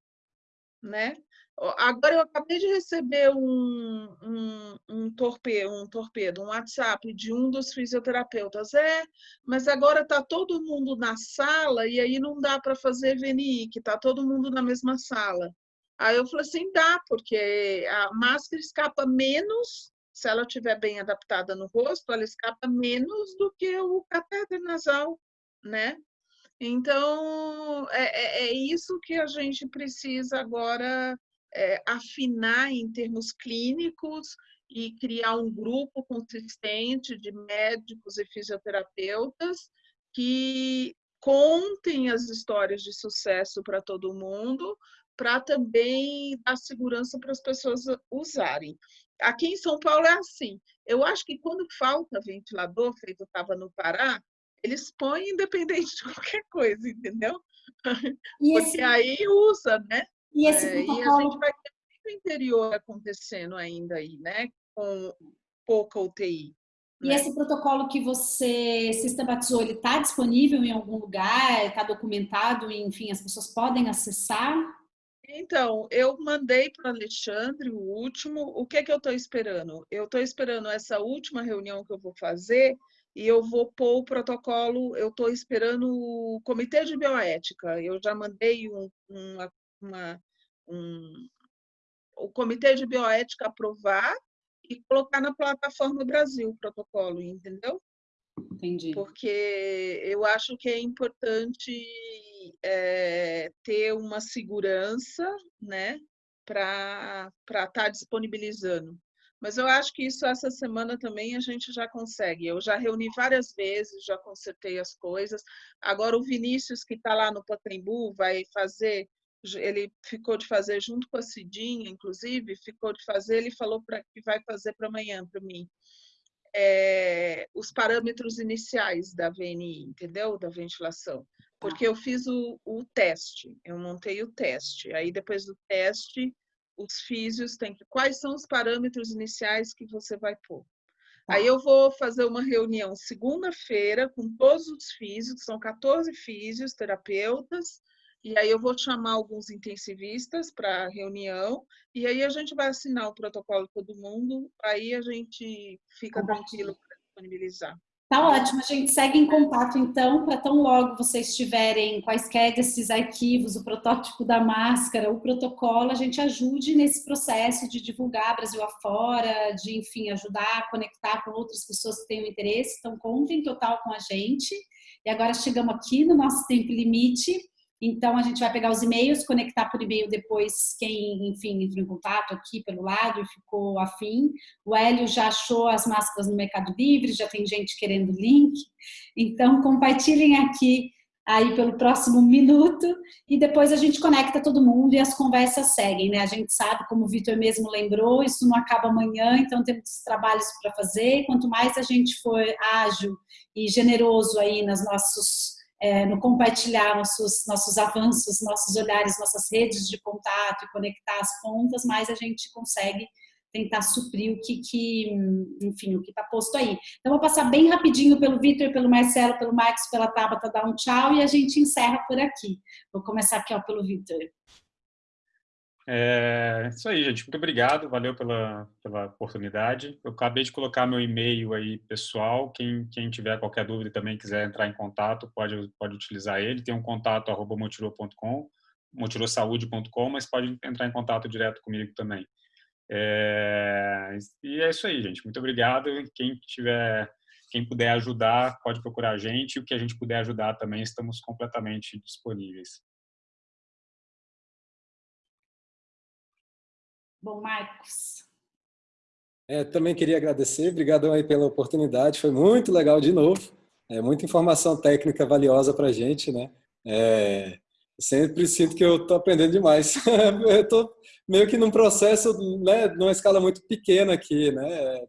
né? Agora eu acabei de receber um, um, um, torpedo, um torpedo, um WhatsApp de um dos fisioterapeutas. É, mas agora está todo mundo na sala e aí não dá para fazer VNI, que está todo mundo na mesma sala. Aí eu falei assim, dá, porque a máscara escapa menos, se ela estiver bem adaptada no rosto, ela escapa menos do que o catéter nasal, né? Então, é, é, é isso que a gente precisa agora é, afinar em termos clínicos e criar um grupo consistente de médicos e fisioterapeutas que contem as histórias de sucesso para todo mundo, para também dar segurança para as pessoas usarem. Aqui em São Paulo é assim. Eu acho que quando falta ventilador, feito estava no Pará, eles põem independente de *laughs* qualquer coisa, entendeu? E Porque esse... aí usa, né? E, esse é, protocolo... e a gente vai ter muito interior acontecendo ainda aí, né? Com pouca UTI. E né? esse protocolo que você sistematizou, ele está disponível em algum lugar? Está documentado? Enfim, as pessoas podem acessar? Então, eu mandei para o Alexandre o último. O que, que eu estou esperando? Eu estou esperando essa última reunião que eu vou fazer e eu vou pôr o protocolo. Eu estou esperando o comitê de bioética. Eu já mandei um, uma, uma um, o Comitê de Bioética aprovar e colocar na plataforma Brasil o protocolo, entendeu? Entendi. Porque eu acho que é importante é, ter uma segurança, né, para estar tá disponibilizando. Mas eu acho que isso essa semana também a gente já consegue. Eu já reuni várias vezes, já consertei as coisas. Agora o Vinícius, que está lá no Pacaembu, vai fazer ele ficou de fazer junto com a Cidinha, inclusive, ficou de fazer, ele falou para que vai fazer para amanhã para mim. É, os parâmetros iniciais da VNI, entendeu? Da ventilação. Porque eu fiz o, o teste, eu montei o teste. Aí depois do teste, os físios têm que. Quais são os parâmetros iniciais que você vai pôr? Aí eu vou fazer uma reunião segunda-feira com todos os físios, são 14 físios, terapeutas, e aí eu vou chamar alguns intensivistas para a reunião, e aí a gente vai assinar o protocolo todo mundo, aí a gente fica tranquilo para disponibilizar. Tá ótimo, a gente segue em contato então, para tão logo vocês tiverem quaisquer desses arquivos, o protótipo da máscara, o protocolo, a gente ajude nesse processo de divulgar Brasil afora, de, enfim, ajudar a conectar com outras pessoas que tenham interesse. Então, contem total com a gente. E agora chegamos aqui no nosso tempo limite. Então, a gente vai pegar os e-mails, conectar por e-mail depois quem, enfim, entrou em contato aqui pelo lado e ficou afim. O Hélio já achou as máscaras no Mercado Livre, já tem gente querendo link. Então, compartilhem aqui aí pelo próximo minuto e depois a gente conecta todo mundo e as conversas seguem, né? A gente sabe, como o Vitor mesmo lembrou, isso não acaba amanhã, então temos trabalhos para fazer. Quanto mais a gente for ágil e generoso aí nas nossos é, no compartilhar nossos, nossos avanços, nossos olhares, nossas redes de contato e conectar as pontas, mais a gente consegue tentar suprir o que, que enfim, o que está posto aí. Então, vou passar bem rapidinho pelo Vitor, pelo Marcelo, pelo Marcos, pela Tabata, dar um tchau e a gente encerra por aqui. Vou começar aqui ó, pelo Vitor. É isso aí, gente. Muito obrigado, valeu pela, pela oportunidade. Eu acabei de colocar meu e-mail aí pessoal. Quem, quem tiver qualquer dúvida também quiser entrar em contato, pode, pode utilizar ele. Tem um contato arroba motirou.com, mas pode entrar em contato direto comigo também. É, e é isso aí, gente. Muito obrigado. Quem tiver, quem puder ajudar, pode procurar a gente. O que a gente puder ajudar também, estamos completamente disponíveis. Bom, Marcos. É, também queria agradecer, obrigado aí pela oportunidade, foi muito legal de novo, é muita informação técnica valiosa para a gente, né? É, sempre sinto que eu estou aprendendo demais. *laughs* eu estou meio que num processo, né, numa escala muito pequena aqui, né?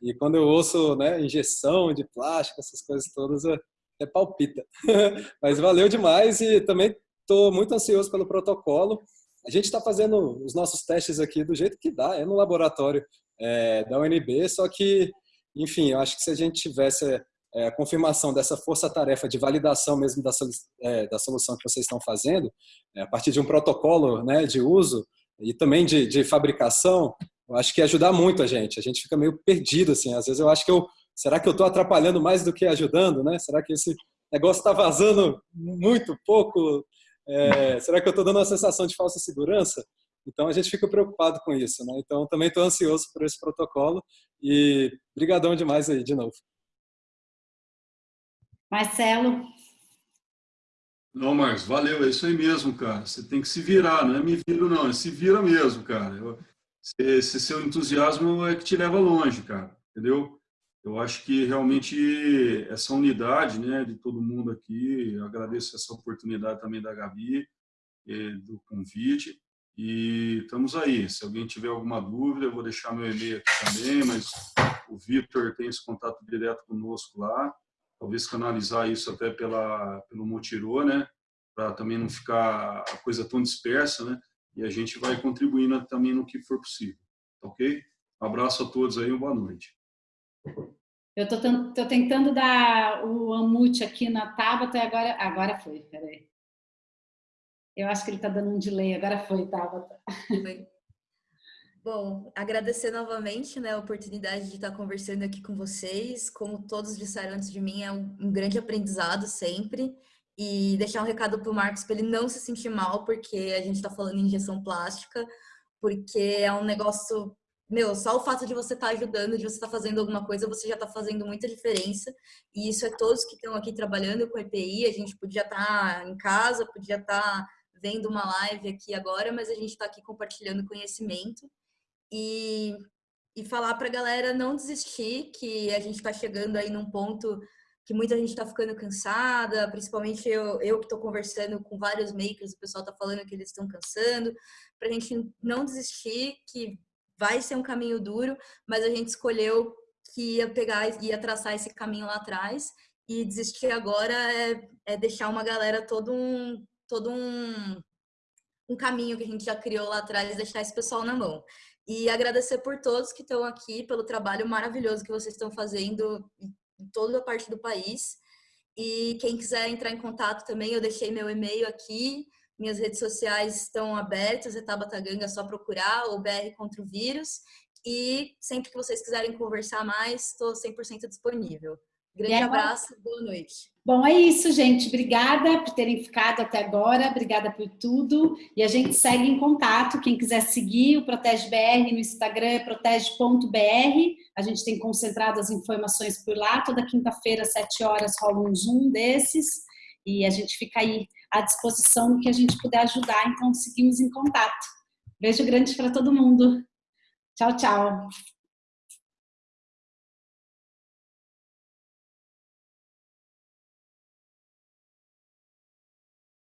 E quando eu ouço, né, injeção de plástico, essas coisas todas, é, é palpita. *laughs* Mas valeu demais e também estou muito ansioso pelo protocolo. A gente está fazendo os nossos testes aqui do jeito que dá, é no laboratório é, da UNB, só que, enfim, eu acho que se a gente tivesse é, a confirmação dessa força-tarefa de validação mesmo da, é, da solução que vocês estão fazendo, é, a partir de um protocolo né, de uso e também de, de fabricação, eu acho que ia ajudar muito a gente. A gente fica meio perdido, assim. Às vezes eu acho que eu... Será que eu estou atrapalhando mais do que ajudando, né? Será que esse negócio está vazando muito pouco? É, será que eu estou dando uma sensação de falsa segurança? Então a gente fica preocupado com isso, né? Então também estou ansioso por esse protocolo e brigadão demais aí de novo. Marcelo. Não, Marcos, valeu, é isso aí mesmo, cara. Você tem que se virar, não é me viro não, é se vira mesmo, cara. esse seu entusiasmo é que te leva longe, cara, entendeu? Eu acho que realmente essa unidade né, de todo mundo aqui, agradeço essa oportunidade também da Gabi, eh, do convite, e estamos aí. Se alguém tiver alguma dúvida, eu vou deixar meu e-mail aqui também, mas o Vitor tem esse contato direto conosco lá, talvez canalizar isso até pela, pelo Motirô, né, para também não ficar a coisa tão dispersa, né, e a gente vai contribuindo também no que for possível, ok? Abraço a todos aí, uma boa noite. Eu estou tentando dar o amute aqui na Tabata e agora, agora foi, peraí. Eu acho que ele está dando um delay, agora foi, Tabata. Foi. Bom, agradecer novamente né, a oportunidade de estar conversando aqui com vocês. Como todos disseram antes de mim, é um grande aprendizado sempre. E deixar um recado para o Marcos para ele não se sentir mal, porque a gente está falando em injeção plástica, porque é um negócio meu, só o fato de você estar tá ajudando, de você estar tá fazendo alguma coisa, você já está fazendo muita diferença. E isso é todos que estão aqui trabalhando com EPI. A gente podia estar tá em casa, podia estar tá vendo uma live aqui agora, mas a gente está aqui compartilhando conhecimento. E, e falar para a galera não desistir, que a gente está chegando aí num ponto que muita gente está ficando cansada, principalmente eu, eu que estou conversando com vários makers, o pessoal está falando que eles estão cansando, para a gente não desistir, que vai ser um caminho duro, mas a gente escolheu que ia pegar, ia traçar esse caminho lá atrás e desistir agora é, é deixar uma galera todo um, todo um, um caminho que a gente já criou lá atrás, deixar esse pessoal na mão. E agradecer por todos que estão aqui, pelo trabalho maravilhoso que vocês estão fazendo em toda a parte do país. E quem quiser entrar em contato também, eu deixei meu e-mail aqui. Minhas redes sociais estão abertas, é Tabata Ganga, é só procurar, ou BR contra o vírus. E sempre que vocês quiserem conversar mais, estou 100% disponível. Grande abraço, boa noite. Bom, é isso, gente. Obrigada por terem ficado até agora, obrigada por tudo. E a gente segue em contato. Quem quiser seguir o Protege BR no Instagram é protege.br. A gente tem concentrado as informações por lá. Toda quinta-feira, às 7 horas, rola um Zoom desses. E a gente fica aí à disposição no que a gente puder ajudar. Então, seguimos em contato. Beijo grande para todo mundo. Tchau, tchau.